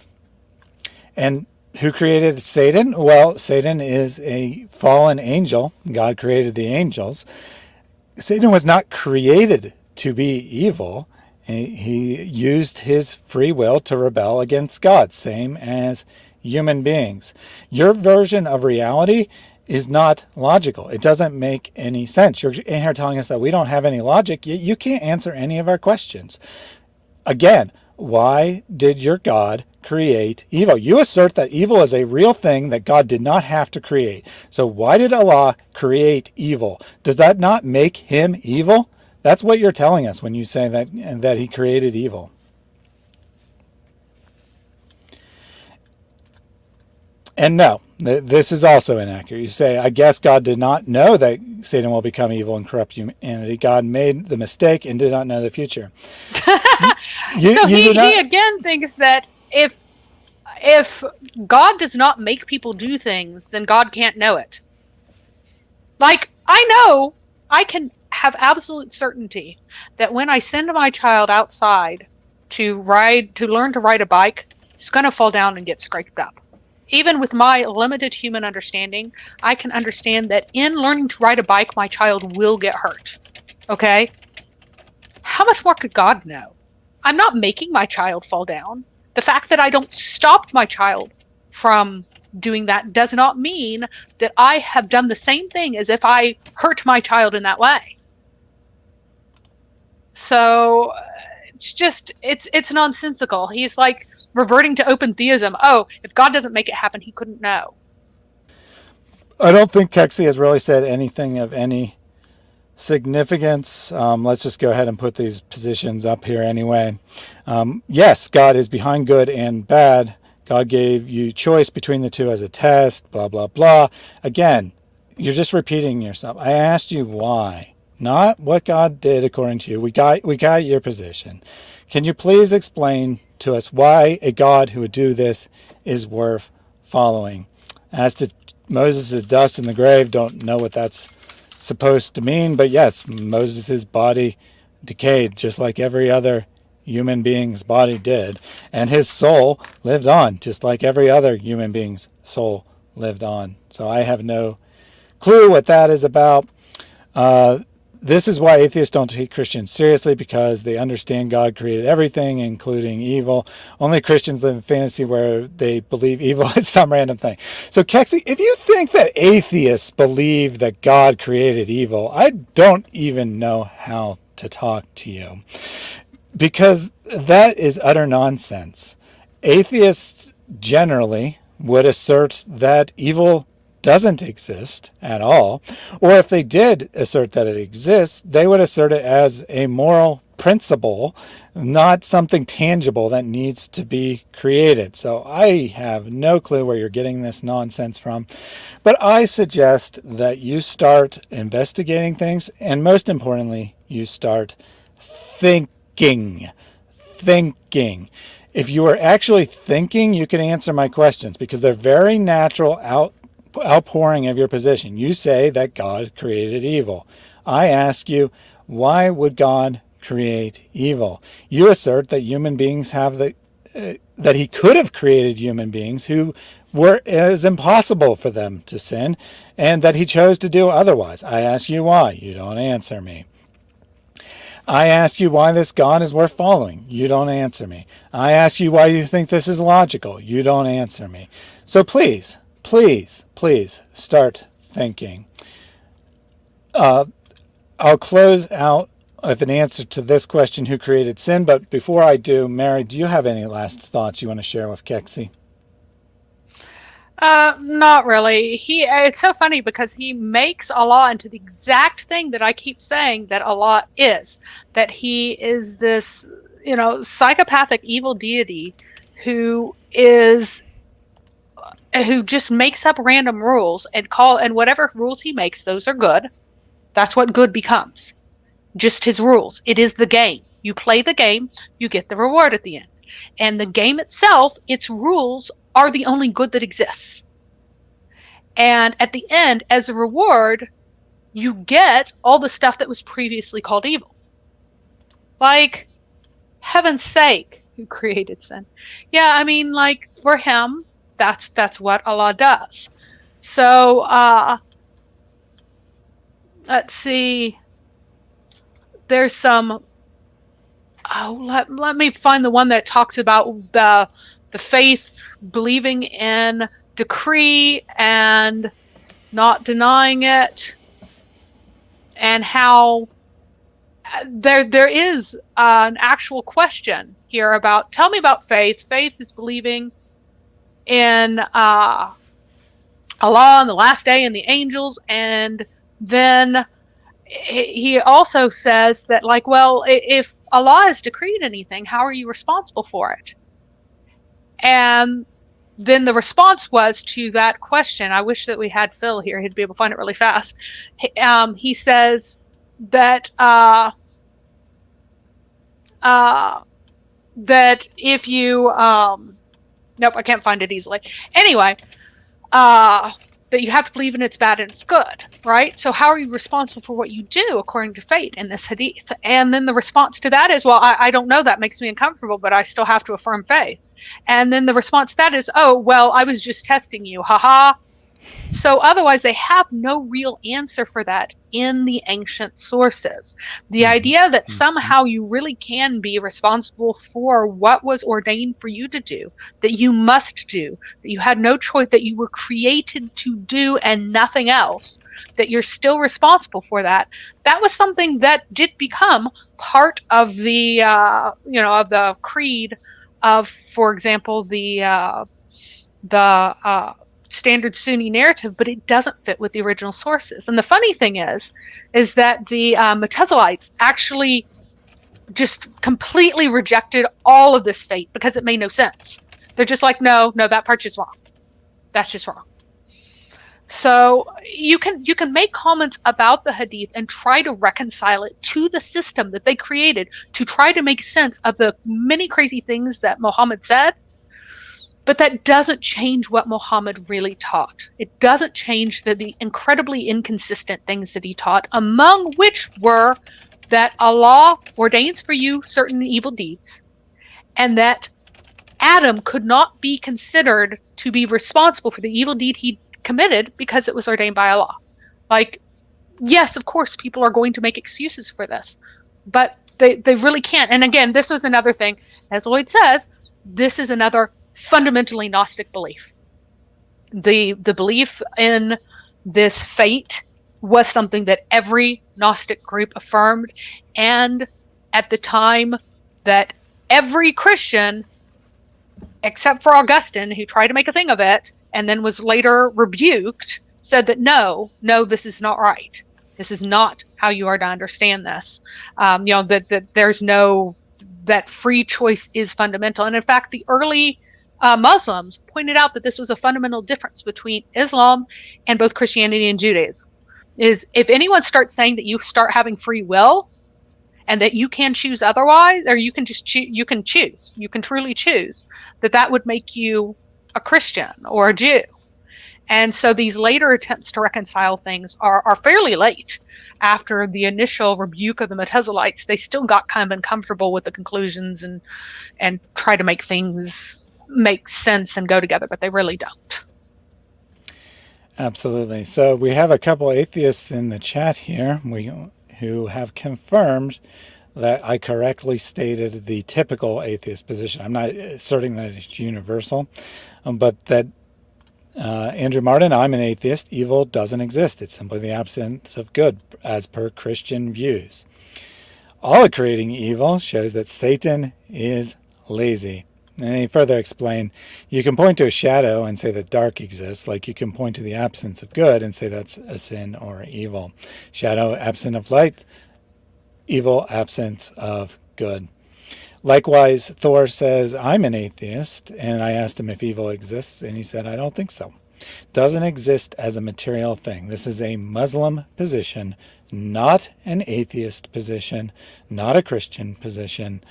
And who created Satan? Well, Satan is a fallen angel. God created the angels. Satan was not created to be evil. He used his free will to rebel against God, same as human beings. Your version of reality is not logical. It doesn't make any sense. You're in here telling us that we don't have any logic. You can't answer any of our questions. Again, why did your God create evil? You assert that evil is a real thing that God did not have to create. So why did Allah create evil? Does that not make him evil? That's what you're telling us when you say that, and that he created evil. And no, this is also inaccurate. You say, I guess God did not know that Satan will become evil and corrupt humanity. God made the mistake and did not know the future. (laughs) you, so you he, not... he again thinks that if if God does not make people do things, then God can't know it. Like, I know I can have absolute certainty that when I send my child outside to ride to learn to ride a bike, he's going to fall down and get scraped up. Even with my limited human understanding, I can understand that in learning to ride a bike, my child will get hurt. Okay? How much more could God know? I'm not making my child fall down. The fact that I don't stop my child from doing that does not mean that I have done the same thing as if I hurt my child in that way. So it's just it's it's nonsensical. He's like reverting to open theism. Oh, if God doesn't make it happen, he couldn't know. I don't think Kexi has really said anything of any significance. Um, let's just go ahead and put these positions up here anyway. Um, yes, God is behind good and bad. God gave you choice between the two as a test, blah, blah, blah. Again, you're just repeating yourself. I asked you why, not what God did according to you. We got, we got your position. Can you please explain to us why a God who would do this is worth following? As to Moses' dust in the grave, don't know what that's supposed to mean, but yes, Moses' body decayed just like every other human being's body did, and his soul lived on, just like every other human being's soul lived on. So I have no clue what that is about. Uh, this is why atheists don't take Christians seriously because they understand God created everything, including evil. Only Christians live in fantasy where they believe evil (laughs) is some random thing. So, Kexi, if you think that atheists believe that God created evil, I don't even know how to talk to you because that is utter nonsense. Atheists generally would assert that evil doesn't exist at all, or if they did assert that it exists, they would assert it as a moral principle, not something tangible that needs to be created. So I have no clue where you're getting this nonsense from, but I suggest that you start investigating things, and most importantly, you start thinking thinking. If you are actually thinking, you can answer my questions because they're very natural out, outpouring of your position. You say that God created evil. I ask you, why would God create evil? You assert that human beings have the uh, that he could have created human beings who were as impossible for them to sin and that he chose to do otherwise. I ask you why. You don't answer me. I ask you why this God is worth following. You don't answer me. I ask you why you think this is logical. You don't answer me. So please, please, please start thinking. Uh, I'll close out with an answer to this question, who created sin? But before I do, Mary, do you have any last thoughts you want to share with Kexi? Uh, not really. He it's so funny because he makes Allah into the exact thing that I keep saying that Allah is. That he is this, you know, psychopathic evil deity who is who just makes up random rules and call and whatever rules he makes, those are good. That's what good becomes. Just his rules. It is the game. You play the game, you get the reward at the end. And the game itself, its rules are the only good that exists. And at the end, as a reward, you get all the stuff that was previously called evil. Like, heaven's sake, who created sin? Yeah, I mean, like for him, that's that's what Allah does. So, uh, let's see. There's some. Oh, let let me find the one that talks about the the faith believing in decree and not denying it and how there there is an actual question here about tell me about faith faith is believing in uh, Allah and the last day and the angels and then he also says that like well if Allah has decreed anything how are you responsible for it and then the response was to that question. I wish that we had Phil here; he'd be able to find it really fast. Um, he says that uh, uh, that if you um, nope, I can't find it easily. Anyway, uh, that you have to believe in it's bad and it's good, right? So how are you responsible for what you do according to fate in this hadith? And then the response to that is, well, I, I don't know, that makes me uncomfortable, but I still have to affirm faith. And then the response to that is, oh, well, I was just testing you, haha. So otherwise, they have no real answer for that in the ancient sources. The mm-hmm. idea that mm-hmm. somehow you really can be responsible for what was ordained for you to do, that you must do, that you had no choice, that you were created to do and nothing else, that you're still responsible for that. That was something that did become part of the, uh, you know, of the creed of, for example, the uh, the uh, standard Sunni narrative, but it doesn't fit with the original sources. And the funny thing is, is that the uh, actually just completely rejected all of this fate because it made no sense. They're just like, no, no, that part's just wrong. That's just wrong. So you can you can make comments about the hadith and try to reconcile it to the system that they created to try to make sense of the many crazy things that Muhammad said but that doesn't change what Muhammad really taught. It doesn't change the, the incredibly inconsistent things that he taught, among which were that Allah ordains for you certain evil deeds, and that Adam could not be considered to be responsible for the evil deed he committed because it was ordained by Allah. Like, yes, of course, people are going to make excuses for this, but they, they really can't. And again, this was another thing, as Lloyd says, this is another fundamentally Gnostic belief. The the belief in this fate was something that every Gnostic group affirmed, and at the time that every Christian, except for Augustine, who tried to make a thing of it and then was later rebuked, said that no, no, this is not right. This is not how you are to understand this. Um, you know that that there's no that free choice is fundamental, and in fact, the early uh, Muslims pointed out that this was a fundamental difference between Islam and both Christianity and Judaism. Is if anyone starts saying that you start having free will and that you can choose otherwise, or you can just choose, you can choose, you can truly choose, that that would make you a Christian or a Jew. And so these later attempts to reconcile things are, are fairly late. After the initial rebuke of the Mutazilites, they still got kind of uncomfortable with the conclusions and and try to make things make sense and go together, but they really don't. Absolutely. So we have a couple atheists in the chat here we, who have confirmed that I correctly stated the typical atheist position. I'm not asserting that it's universal, um, but that uh, Andrew Martin, I'm an atheist. Evil doesn't exist. It's simply the absence of good, as per Christian views. All creating evil shows that Satan is lazy. And he further explained, you can point to a shadow and say that dark exists, like you can point to the absence of good and say that's a sin or evil. Shadow, absent of light, evil, absence of good. Likewise, Thor says, I'm an atheist, and I asked him if evil exists, and he said, I don't think so. Doesn't exist as a material thing. This is a Muslim position, not an atheist position, not a Christian position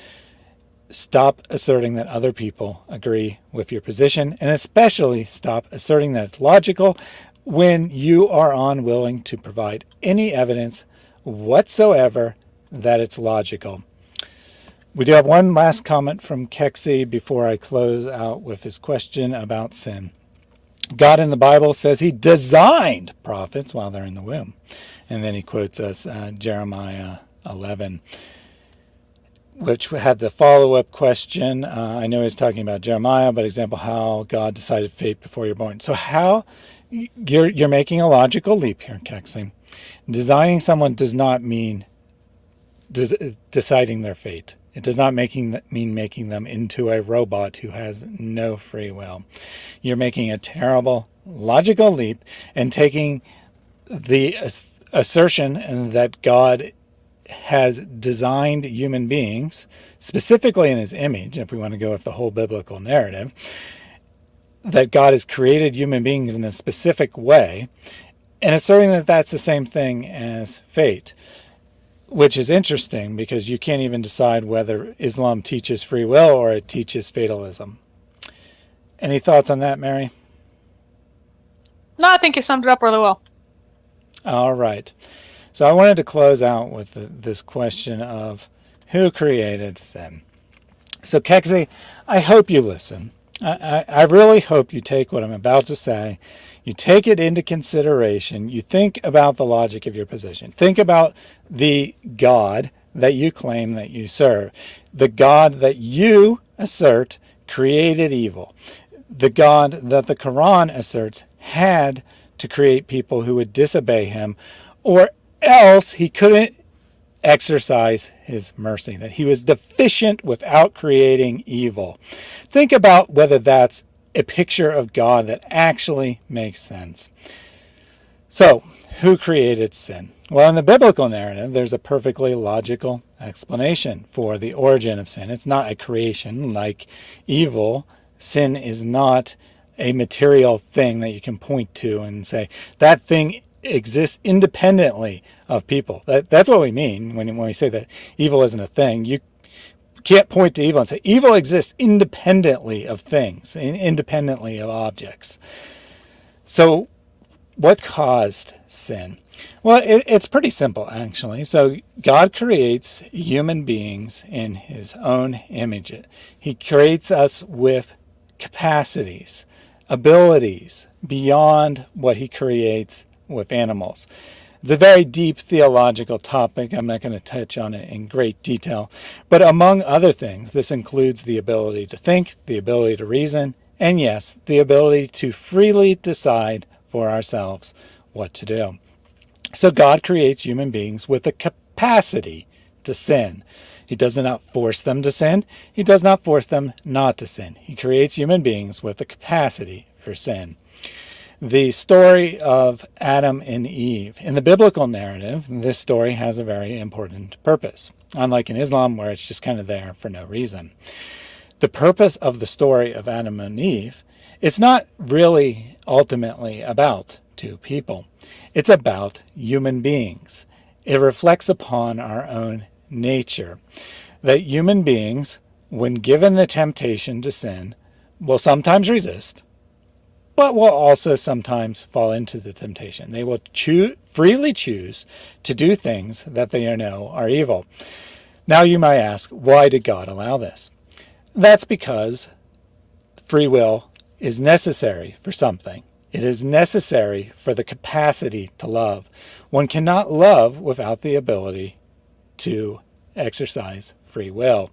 stop asserting that other people agree with your position, and especially stop asserting that it's logical when you are unwilling to provide any evidence whatsoever that it's logical. We do have one last comment from Kexi before I close out with his question about sin. God in the Bible says he designed prophets while they're in the womb. And then he quotes us uh, Jeremiah 11 which had the follow-up question. Uh, I know he's talking about Jeremiah, but example how God decided fate before you're born. So how you're you're making a logical leap here, Kexi. Designing someone does not mean des deciding their fate. It does not making mean making them into a robot who has no free will. You're making a terrible logical leap and taking the assertion that God has designed human beings, specifically in his image, if we want to go with the whole biblical narrative, that God has created human beings in a specific way, and asserting that that's the same thing as fate, which is interesting because you can't even decide whether Islam teaches free will or it teaches fatalism. Any thoughts on that, Mary? No, I think you summed it up really well. All right. So I wanted to close out with the, this question of who created sin. So Kexi, I hope you listen. I, I, I really hope you take what I'm about to say, you take it into consideration, you think about the logic of your position. Think about the God that you claim that you serve, the God that you assert created evil, the God that the Quran asserts had to create people who would disobey him, or else he couldn't exercise his mercy, that he was deficient without creating evil. Think about whether that's a picture of God that actually makes sense. So, who created sin? Well, in the biblical narrative, there's a perfectly logical explanation for the origin of sin. It's not a creation like evil. Sin is not a material thing that you can point to and say, that thing exists independently of people. That, that's what we mean when, when we say that evil isn't a thing. You can't point to evil and say evil exists independently of things, independently of objects. So what caused sin? Well, it, it's pretty simple, actually. So God creates human beings in his own image. He creates us with capacities, abilities beyond what he creates with animals. It's a very deep theological topic. I'm not going to touch on it in great detail. But among other things, this includes the ability to think, the ability to reason, and yes, the ability to freely decide for ourselves what to do. So God creates human beings with the capacity to sin. He does not force them to sin. He does not force them not to sin. He creates human beings with the capacity for sin the story of Adam and Eve. In the biblical narrative, this story has a very important purpose, unlike in Islam where it's just kind of there for no reason. The purpose of the story of Adam and Eve, it's not really ultimately about two people. It's about human beings. It reflects upon our own nature, that human beings, when given the temptation to sin, will sometimes resist, but will also sometimes fall into the temptation. They will choose, freely choose to do things that they know are evil. Now you might ask, why did God allow this? That's because free will is necessary for something. It is necessary for the capacity to love. One cannot love without the ability to exercise free will.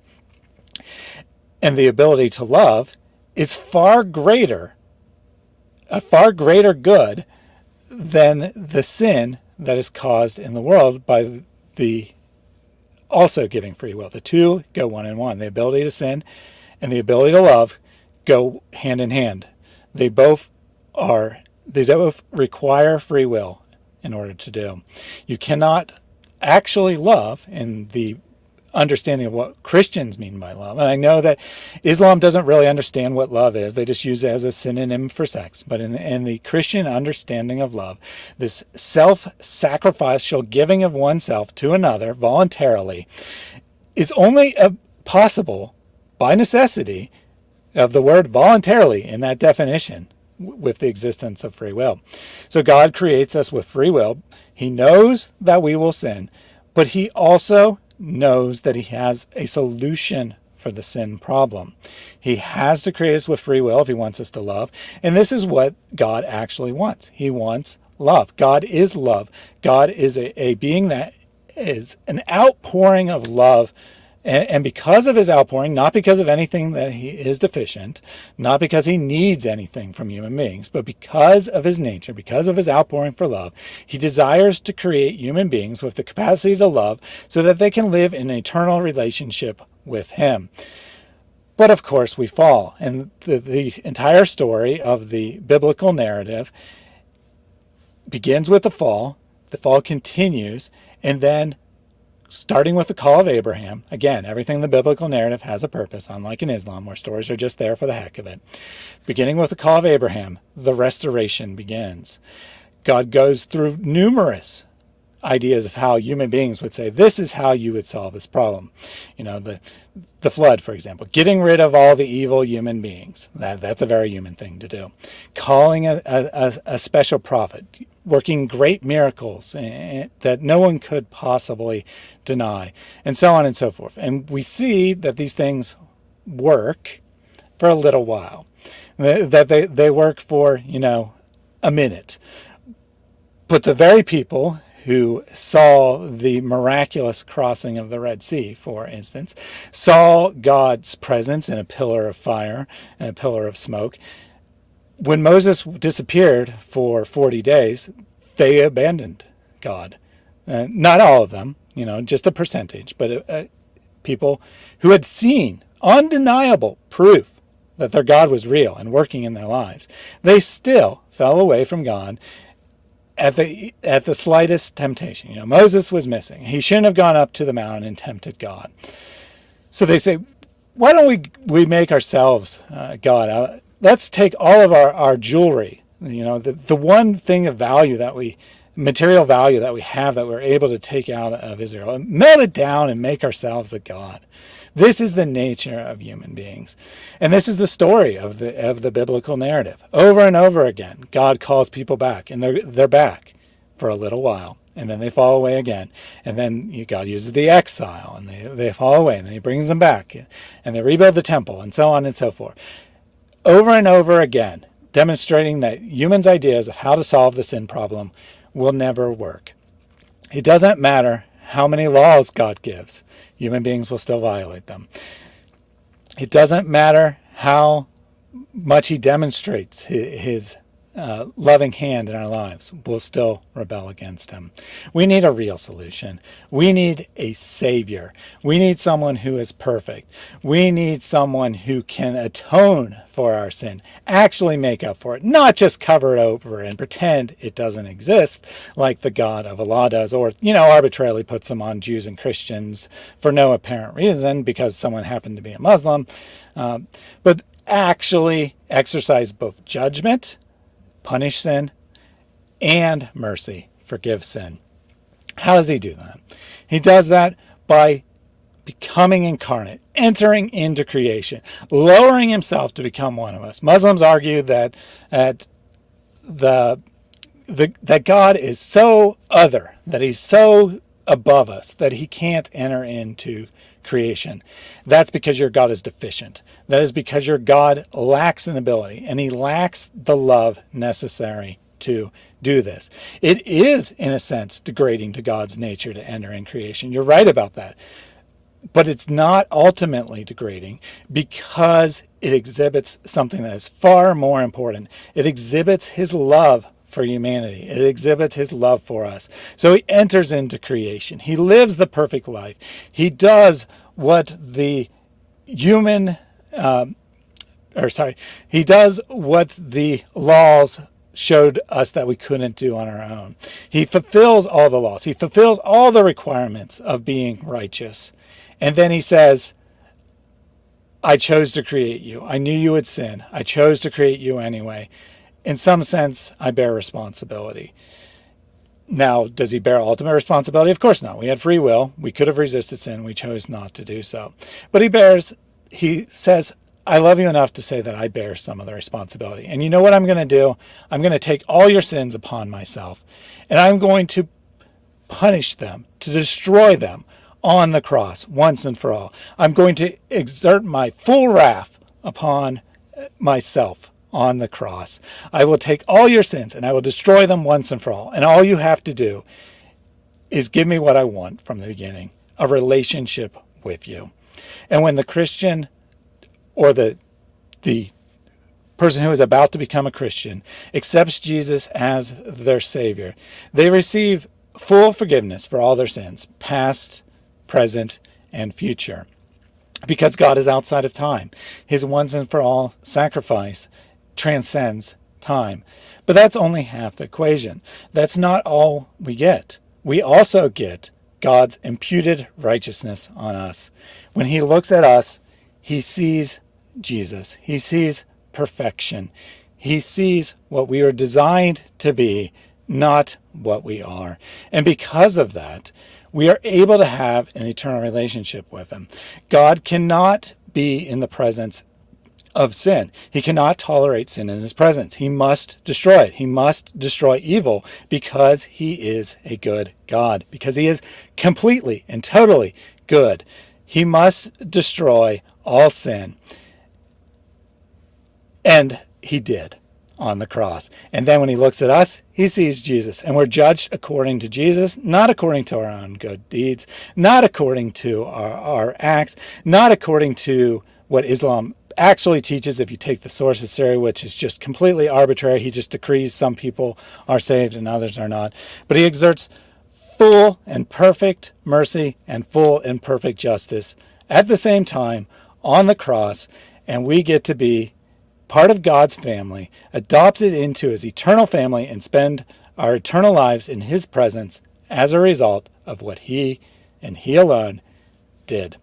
And the ability to love is far greater a far greater good than the sin that is caused in the world by the also giving free will. The two go one in one. The ability to sin and the ability to love go hand in hand. They both are, they both require free will in order to do. You cannot actually love in the understanding of what Christians mean by love. And I know that Islam doesn't really understand what love is. They just use it as a synonym for sex. But in the, in the Christian understanding of love, this self-sacrificial giving of oneself to another voluntarily is only possible by necessity of the word voluntarily in that definition with the existence of free will. So God creates us with free will. He knows that we will sin, but he also knows that he has a solution for the sin problem. He has to create us with free will if he wants us to love. And this is what God actually wants. He wants love. God is love. God is a, a being that is an outpouring of love and, and because of his outpouring, not because of anything that he is deficient, not because he needs anything from human beings, but because of his nature, because of his outpouring for love, he desires to create human beings with the capacity to love so that they can live in an eternal relationship with him. But of course we fall. And the, the entire story of the biblical narrative begins with the fall, the fall continues, and then starting with the call of Abraham. Again, everything in the biblical narrative has a purpose, unlike in Islam, where stories are just there for the heck of it. Beginning with the call of Abraham, the restoration begins. God goes through numerous ideas of how human beings would say, this is how you would solve this problem. You know, the, the flood, for example, getting rid of all the evil human beings. That, that's a very human thing to do. Calling a, a, a special prophet, working great miracles eh, that no one could possibly deny, and so on and so forth. And we see that these things work for a little while, that they, they work for, you know, a minute. But the very people who saw the miraculous crossing of the Red Sea, for instance, saw God's presence in a pillar of fire and a pillar of smoke. When Moses disappeared for 40 days, they abandoned God. Uh, not all of them, you know, just a percentage, but uh, uh people who had seen undeniable proof that their God was real and working in their lives, they still fell away from God at the at the slightest temptation. You know, Moses was missing. He shouldn't have gone up to the mountain and tempted God. So they say, why don't we we make ourselves uh, God? Uh, let's take all of our, our jewelry, you know, the, the one thing of value that we, material value that we have that we're able to take out of Israel, and melt it down and make ourselves a God. This is the nature of human beings. And this is the story of the, of the biblical narrative. Over and over again, God calls people back, and they're, they're back for a little while. And then they fall away again. And then God uses the exile, and they, they fall away, and then he brings them back, and they rebuild the temple, and so on and so forth. Over and over again, demonstrating that humans' ideas of how to solve the sin problem will never work. It doesn't matter how many laws God gives, human beings will still violate them. It doesn't matter how much he demonstrates his uh, loving hand in our lives, we'll still rebel against him. We need a real solution. We need a savior. We need someone who is perfect. We need someone who can atone for our sin, actually make up for it, not just cover it over and pretend it doesn't exist like the God of Allah does, or, you know, arbitrarily puts them on Jews and Christians for no apparent reason because someone happened to be a Muslim. Um, but actually exercise both judgment punish sin, and mercy, forgive sin. How does he do that? He does that by becoming incarnate, entering into creation, lowering himself to become one of us. Muslims argue that, that the, the that God is so other, that he's so above us that he can't enter into creation. That's because your God is deficient. That is because your God lacks an ability and he lacks the love necessary to do this. It is, in a sense, degrading to God's nature to enter in creation. You're right about that. But it's not ultimately degrading because it exhibits something that is far more important. It exhibits his love for humanity. It exhibits his love for us. So he enters into creation. He lives the perfect life. He does what the human, um, or sorry, he does what the laws showed us that we couldn't do on our own. He fulfills all the laws. He fulfills all the requirements of being righteous. And then he says, I chose to create you. I knew you would sin. I chose to create you anyway in some sense, I bear responsibility. Now, does he bear ultimate responsibility? Of course not. We had free will. We could have resisted sin. We chose not to do so. But he bears, he says, I love you enough to say that I bear some of the responsibility. And you know what I'm going to do? I'm going to take all your sins upon myself and I'm going to punish them, to destroy them on the cross once and for all. I'm going to exert my full wrath upon myself on the cross. I will take all your sins and I will destroy them once and for all. And all you have to do is give me what I want from the beginning, a relationship with you. And when the Christian or the, the person who is about to become a Christian accepts Jesus as their Savior, they receive full forgiveness for all their sins, past, present, and future. Because God is outside of time. His once and for all sacrifice transcends time. But that's only half the equation. That's not all we get. We also get God's imputed righteousness on us. When he looks at us, he sees Jesus. He sees perfection. He sees what we are designed to be not what we are. And because of that, we are able to have an eternal relationship with him. God cannot be in the presence of sin. He cannot tolerate sin in his presence. He must destroy it. He must destroy evil because he is a good God, because he is completely and totally good. He must destroy all sin. And he did on the cross. And then when he looks at us, he sees Jesus. And we're judged according to Jesus, not according to our own good deeds, not according to our, our acts, not according to what Islam actually teaches if you take the sources theory, which is just completely arbitrary. He just decrees some people are saved and others are not. But he exerts full and perfect mercy and full and perfect justice at the same time on the cross. And we get to be part of God's family, adopted into his eternal family, and spend our eternal lives in his presence as a result of what he and he alone did.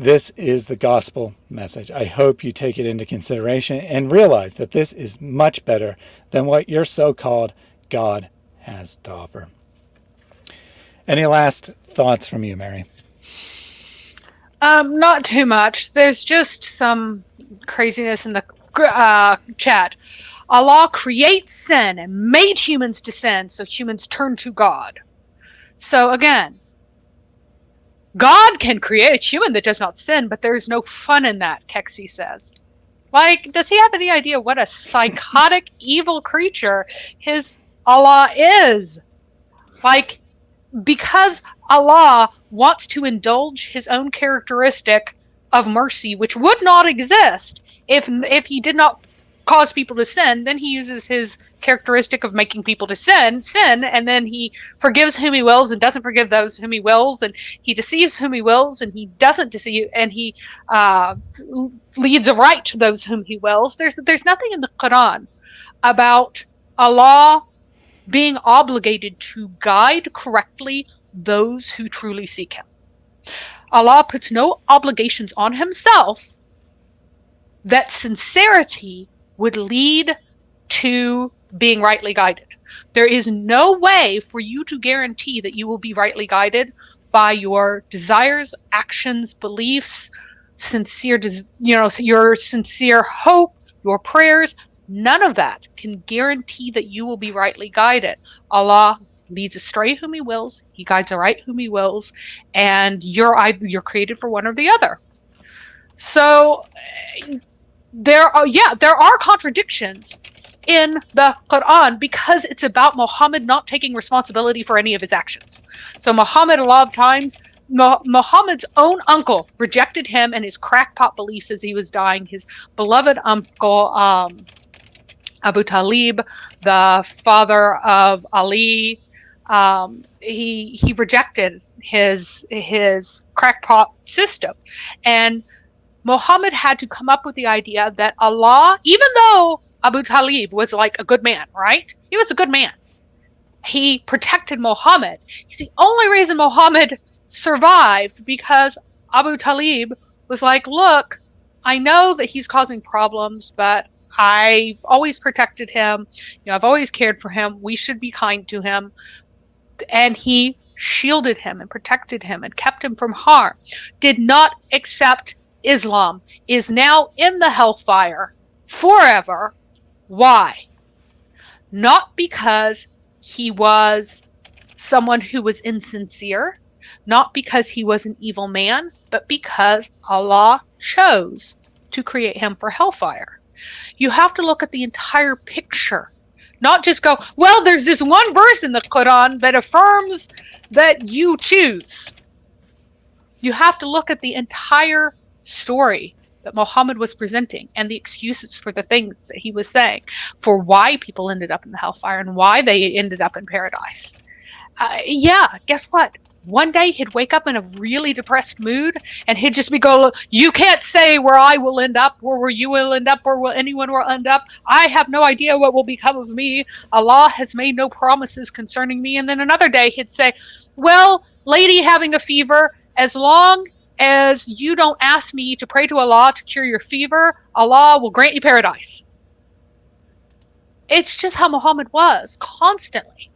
This is the gospel message. I hope you take it into consideration and realize that this is much better than what your so-called God has to offer. Any last thoughts from you, Mary? Um, not too much. There's just some craziness in the uh, chat. Allah creates sin and made humans to sin, so humans turn to God. So again, God can create a human that does not sin, but there's no fun in that, Kexi says. Like, does he have any idea what a psychotic, (laughs) evil creature his Allah is? Like, because Allah wants to indulge his own characteristic of mercy, which would not exist if if he did not cause people to sin, then he uses his characteristic of making people to sin, sin, and then he forgives whom he wills and doesn't forgive those whom he wills, and he deceives whom he wills and he doesn't deceive, and he uh, leads aright to those whom he wills. There's there's nothing in the Quran about Allah being obligated to guide correctly those who truly seek Him. Allah puts no obligations on Himself that sincerity would lead to being rightly guided. There is no way for you to guarantee that you will be rightly guided by your desires, actions, beliefs, sincere, you know, your sincere hope, your prayers. None of that can guarantee that you will be rightly guided. Allah leads astray whom He wills. He guides aright whom He wills, and you're you're created for one or the other. So there are yeah there are contradictions in the Quran because it's about Muhammad not taking responsibility for any of his actions. So Muhammad a lot of times Muhammad's own uncle rejected him and his crackpot beliefs as he was dying. His beloved uncle um, Abu Talib, the father of Ali, um, he he rejected his his crackpot system, and Muhammad had to come up with the idea that Allah, even though Abu Talib was like a good man, right? He was a good man. He protected Muhammad. He's the only reason Muhammad survived because Abu Talib was like, look, I know that he's causing problems, but I've always protected him. You know, I've always cared for him. We should be kind to him. And he shielded him and protected him and kept him from harm. Did not accept Islam is now in the hellfire forever. Why? Not because he was someone who was insincere, not because he was an evil man, but because Allah chose to create him for hellfire. You have to look at the entire picture, not just go, well, there's this one verse in the Quran that affirms that you choose. You have to look at the entire story that Muhammad was presenting and the excuses for the things that he was saying for why people ended up in the hellfire and why they ended up in paradise. Uh, yeah, guess what? One day he'd wake up in a really depressed mood and he'd just be go, You can't say where I will end up, or where you will end up, or where anyone will end up. I have no idea what will become of me. Allah has made no promises concerning me. And then another day he'd say, Well, lady having a fever, as long as you don't ask me to pray to Allah to cure your fever, Allah will grant you paradise. It's just how Muhammad was constantly.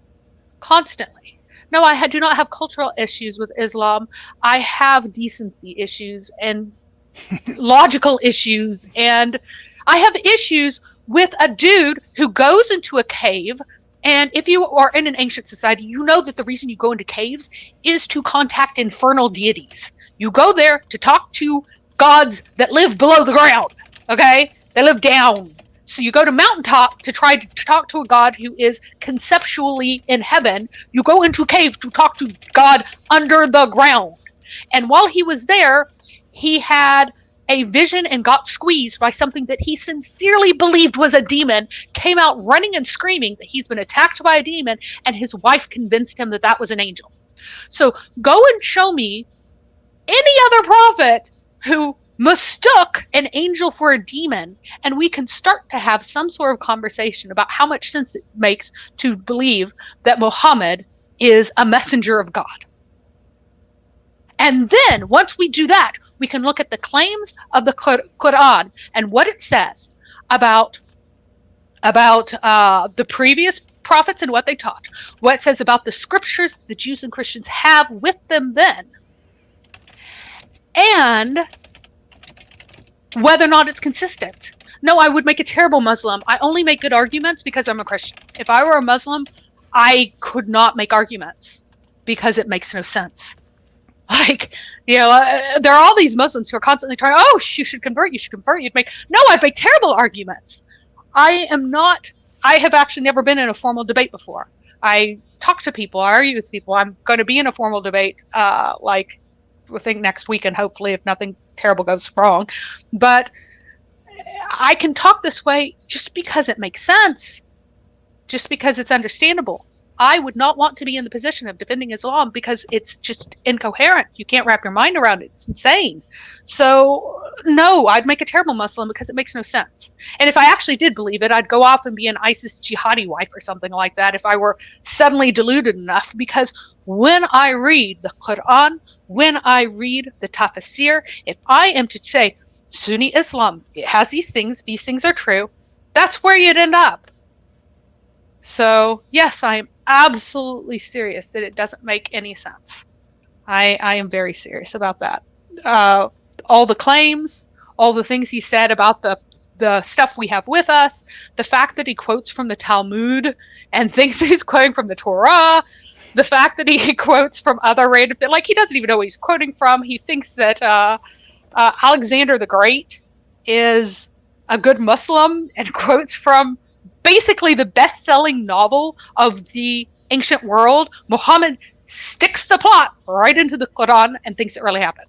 constantly. No, I do not have cultural issues with Islam. I have decency issues and (laughs) logical issues, and I have issues with a dude who goes into a cave. And if you are in an ancient society, you know that the reason you go into caves is to contact infernal deities. You go there to talk to gods that live below the ground. Okay? They live down. So you go to mountaintop to try to, talk to a god who is conceptually in heaven. You go into cave to talk to God under the ground. And while he was there, he had a vision and got squeezed by something that he sincerely believed was a demon, came out running and screaming that he's been attacked by a demon, and his wife convinced him that that was an angel. So go and show me any other prophet who mistook an angel for a demon, and we can start to have some sort of conversation about how much sense it makes to believe that Muhammad is a messenger of God. And then, once we do that, we can look at the claims of the Quran and what it says about about uh, the previous prophets and what they taught, what it says about the scriptures the Jews and Christians have with them then, and whether or not it's consistent. No, I would make a terrible Muslim. I only make good arguments because I'm a Christian. If I were a Muslim, I could not make arguments because it makes no sense. (laughs) Like, you know, uh, there are all these Muslims who are constantly trying, oh, you should convert, you should convert. You'd make, no, I'd make terrible arguments. I am not, I have actually never been in a formal debate before. I talk to people, I argue with people. I'm going to be in a formal debate, uh, like, I think next week, and hopefully, if nothing terrible goes wrong. But I can talk this way just because it makes sense, just because it's understandable. I would not want to be in the position of defending Islam because it's just incoherent. You can't wrap your mind around it. It's insane. So, no, I'd make a terrible Muslim because it makes no sense. And if I actually did believe it, I'd go off and be an ISIS jihadi wife or something like that if I were suddenly deluded enough. Because when I read the Quran, when I read the Tafsir, if I am to say Sunni Islam it has these things, these things are true, that's where you'd end up. So, yes, I am absolutely serious that it doesn't make any sense. I, I am very serious about that. Uh, all the claims, all the things he said about the the stuff we have with us, the fact that he quotes from the Talmud and (laughs) thinks he's quoting from the Torah, the fact that he (laughs) quotes from other random like he doesn't even know he's quoting from. He thinks that uh, uh, Alexander the Great is a good Muslim and (laughs) quotes from basically the best-selling novel of the ancient world. Muhammad sticks the plot right into the Quran and thinks it really happened.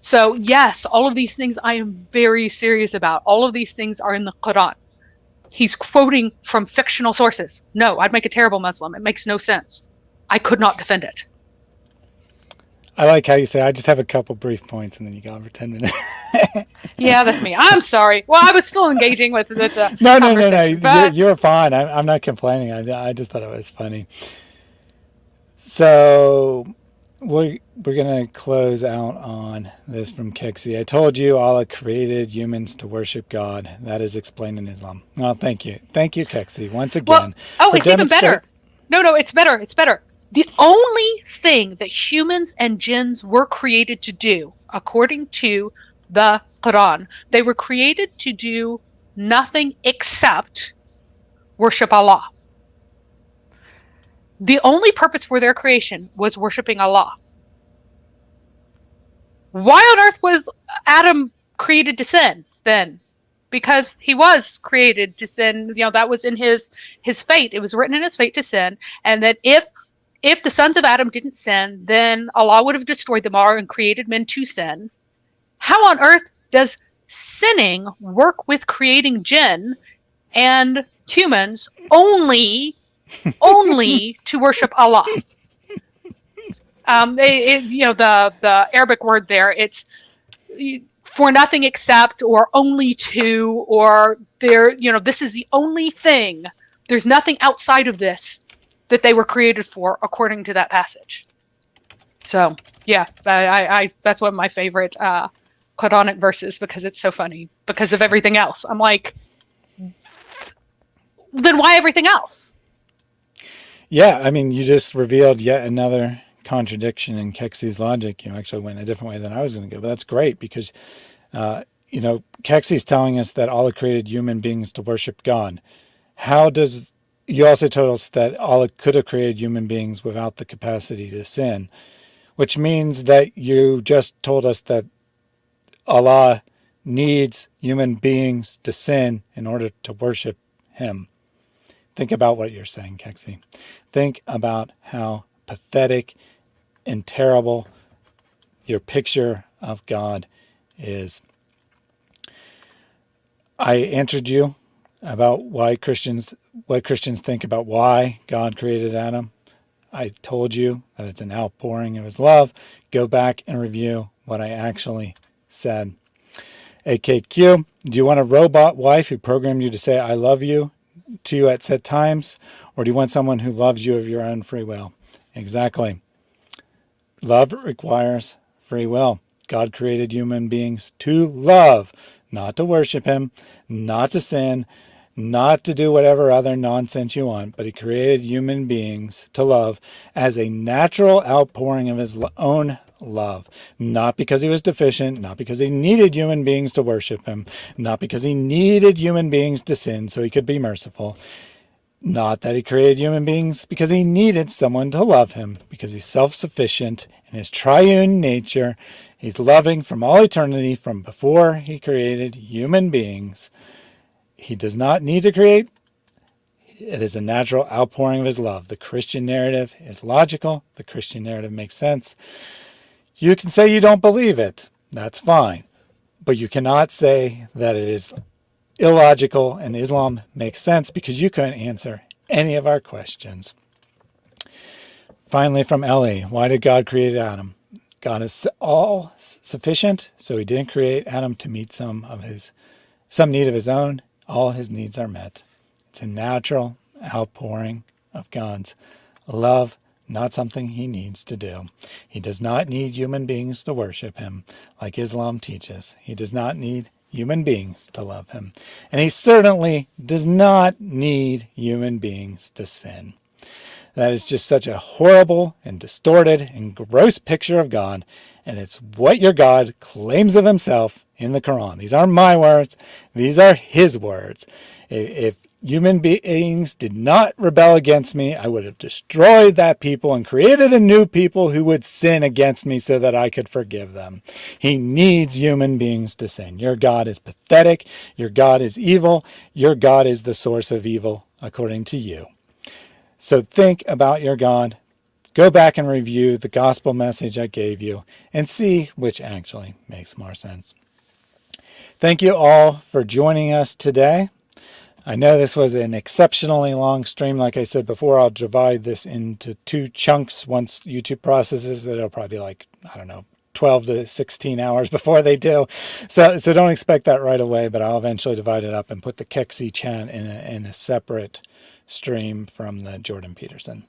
So yes, all of these things I am very serious about. All of these things are in the Quran. He's quoting from fictional sources. No, I'd make a terrible Muslim. It makes no sense. I could not defend it. I like how you say, I just have a couple brief points and then you go on for 10 minutes. (laughs) yeah, that's me. I'm sorry. Well, I was still engaging with, with the. No, no, no, no. But... You're, you're fine. I'm, I'm not complaining. I, I just thought it was funny. So we're, we're going to close out on this from Kexi. I told you Allah created humans to worship God. That is explained in Islam. Oh, thank you. Thank you, Kexi, once again. Well, oh, it's even better. No, no, it's better. It's better. The only thing that humans and jinns were created to do, according to the Quran, they were created to do nothing except worship Allah. The only purpose for their creation was worshiping Allah. Why on earth was Adam created to sin then? Because he was created to sin. You know, that was in his his fate. It was written in his fate to sin. And that if if the sons of Adam didn't sin, then Allah would have destroyed them all and created men to sin. How on earth does sinning work with creating jinn and humans only (laughs) only to worship Allah? Um, it, it, you know the the Arabic word there. It's for nothing except, or only to, or there. You know, this is the only thing. There's nothing outside of this that they were created for, according to that passage. So yeah, I, I that's one of my favorite uh, verses because it's so funny because of everything else. I'm like, then why everything else? Yeah, I mean, you just revealed yet another contradiction in Kexi's logic. You actually went a different way than I was going to go, but that's great because, uh, you know, Kexi's telling us that Allah created human beings to worship God. How does you also told us that Allah could have created human beings without the capacity to sin, which means that you just told us that Allah needs human beings to sin in order to worship him. Think about what you're saying, Kexi. Think about how pathetic and terrible your picture of God is. I answered you about why Christians, what Christians think about why God created Adam. I told you that it's an outpouring of his love. Go back and review what I actually said. AKQ, do you want a robot wife who programmed you to say, I love you to you at set times? Or do you want someone who loves you of your own free will? Exactly. Love requires free will. God created human beings to love, not to worship him, not to sin, not to do whatever other nonsense you want, but he created human beings to love as a natural outpouring of his own love, not because he was deficient, not because he needed human beings to worship him, not because he needed human beings to sin so he could be merciful, not that he created human beings because he needed someone to love him, because he's self-sufficient in his triune nature. He's loving from all eternity, from before he created human beings. He does not need to create. It is a natural outpouring of his love. The Christian narrative is logical. The Christian narrative makes sense. You can say you don't believe it. That's fine. But you cannot say that it is illogical and Islam makes sense because you couldn't answer any of our questions. Finally, from Ellie, why did God create Adam? God is all sufficient, so he didn't create Adam to meet some of his some need of his own all his needs are met. It's a natural outpouring of God's love, not something he needs to do. He does not need human beings to worship him, like Islam teaches. He does not need human beings to love him. And he certainly does not need human beings to sin. That is just such a horrible and distorted and gross picture of God. And it's what your God claims of himself in the Quran. These aren't my words. These are his words. If human beings did not rebel against me, I would have destroyed that people and created a new people who would sin against me so that I could forgive them. He needs human beings to sin. Your God is pathetic. Your God is evil. Your God is the source of evil, according to you. So think about your God. Go back and review the gospel message I gave you and see which actually makes more sense. Thank you all for joining us today. I know this was an exceptionally long stream. Like I said before, I'll divide this into two chunks once YouTube processes it. It'll probably be like, I don't know, 12 to 16 hours (laughs) before they do. So, so don't expect that right away, but I'll eventually divide it up and put the Kexi chant in a, in a separate stream from the Jordan Peterson.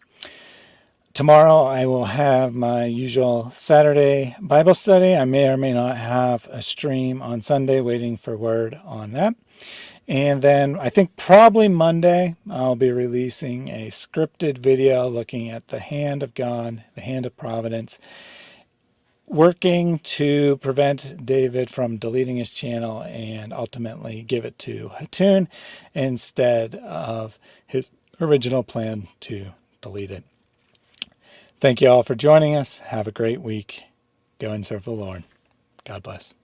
Tomorrow I will have my usual Saturday Bible study. I may or may not have a stream on Sunday waiting for word on that. And then I think probably Monday I'll be releasing a scripted video looking at the hand of God, the hand of providence, working to prevent David from deleting his channel and ultimately give it to Hatun instead of his original plan to delete it. Thank you all for joining us. Have a great week. Go and serve the Lord. God bless.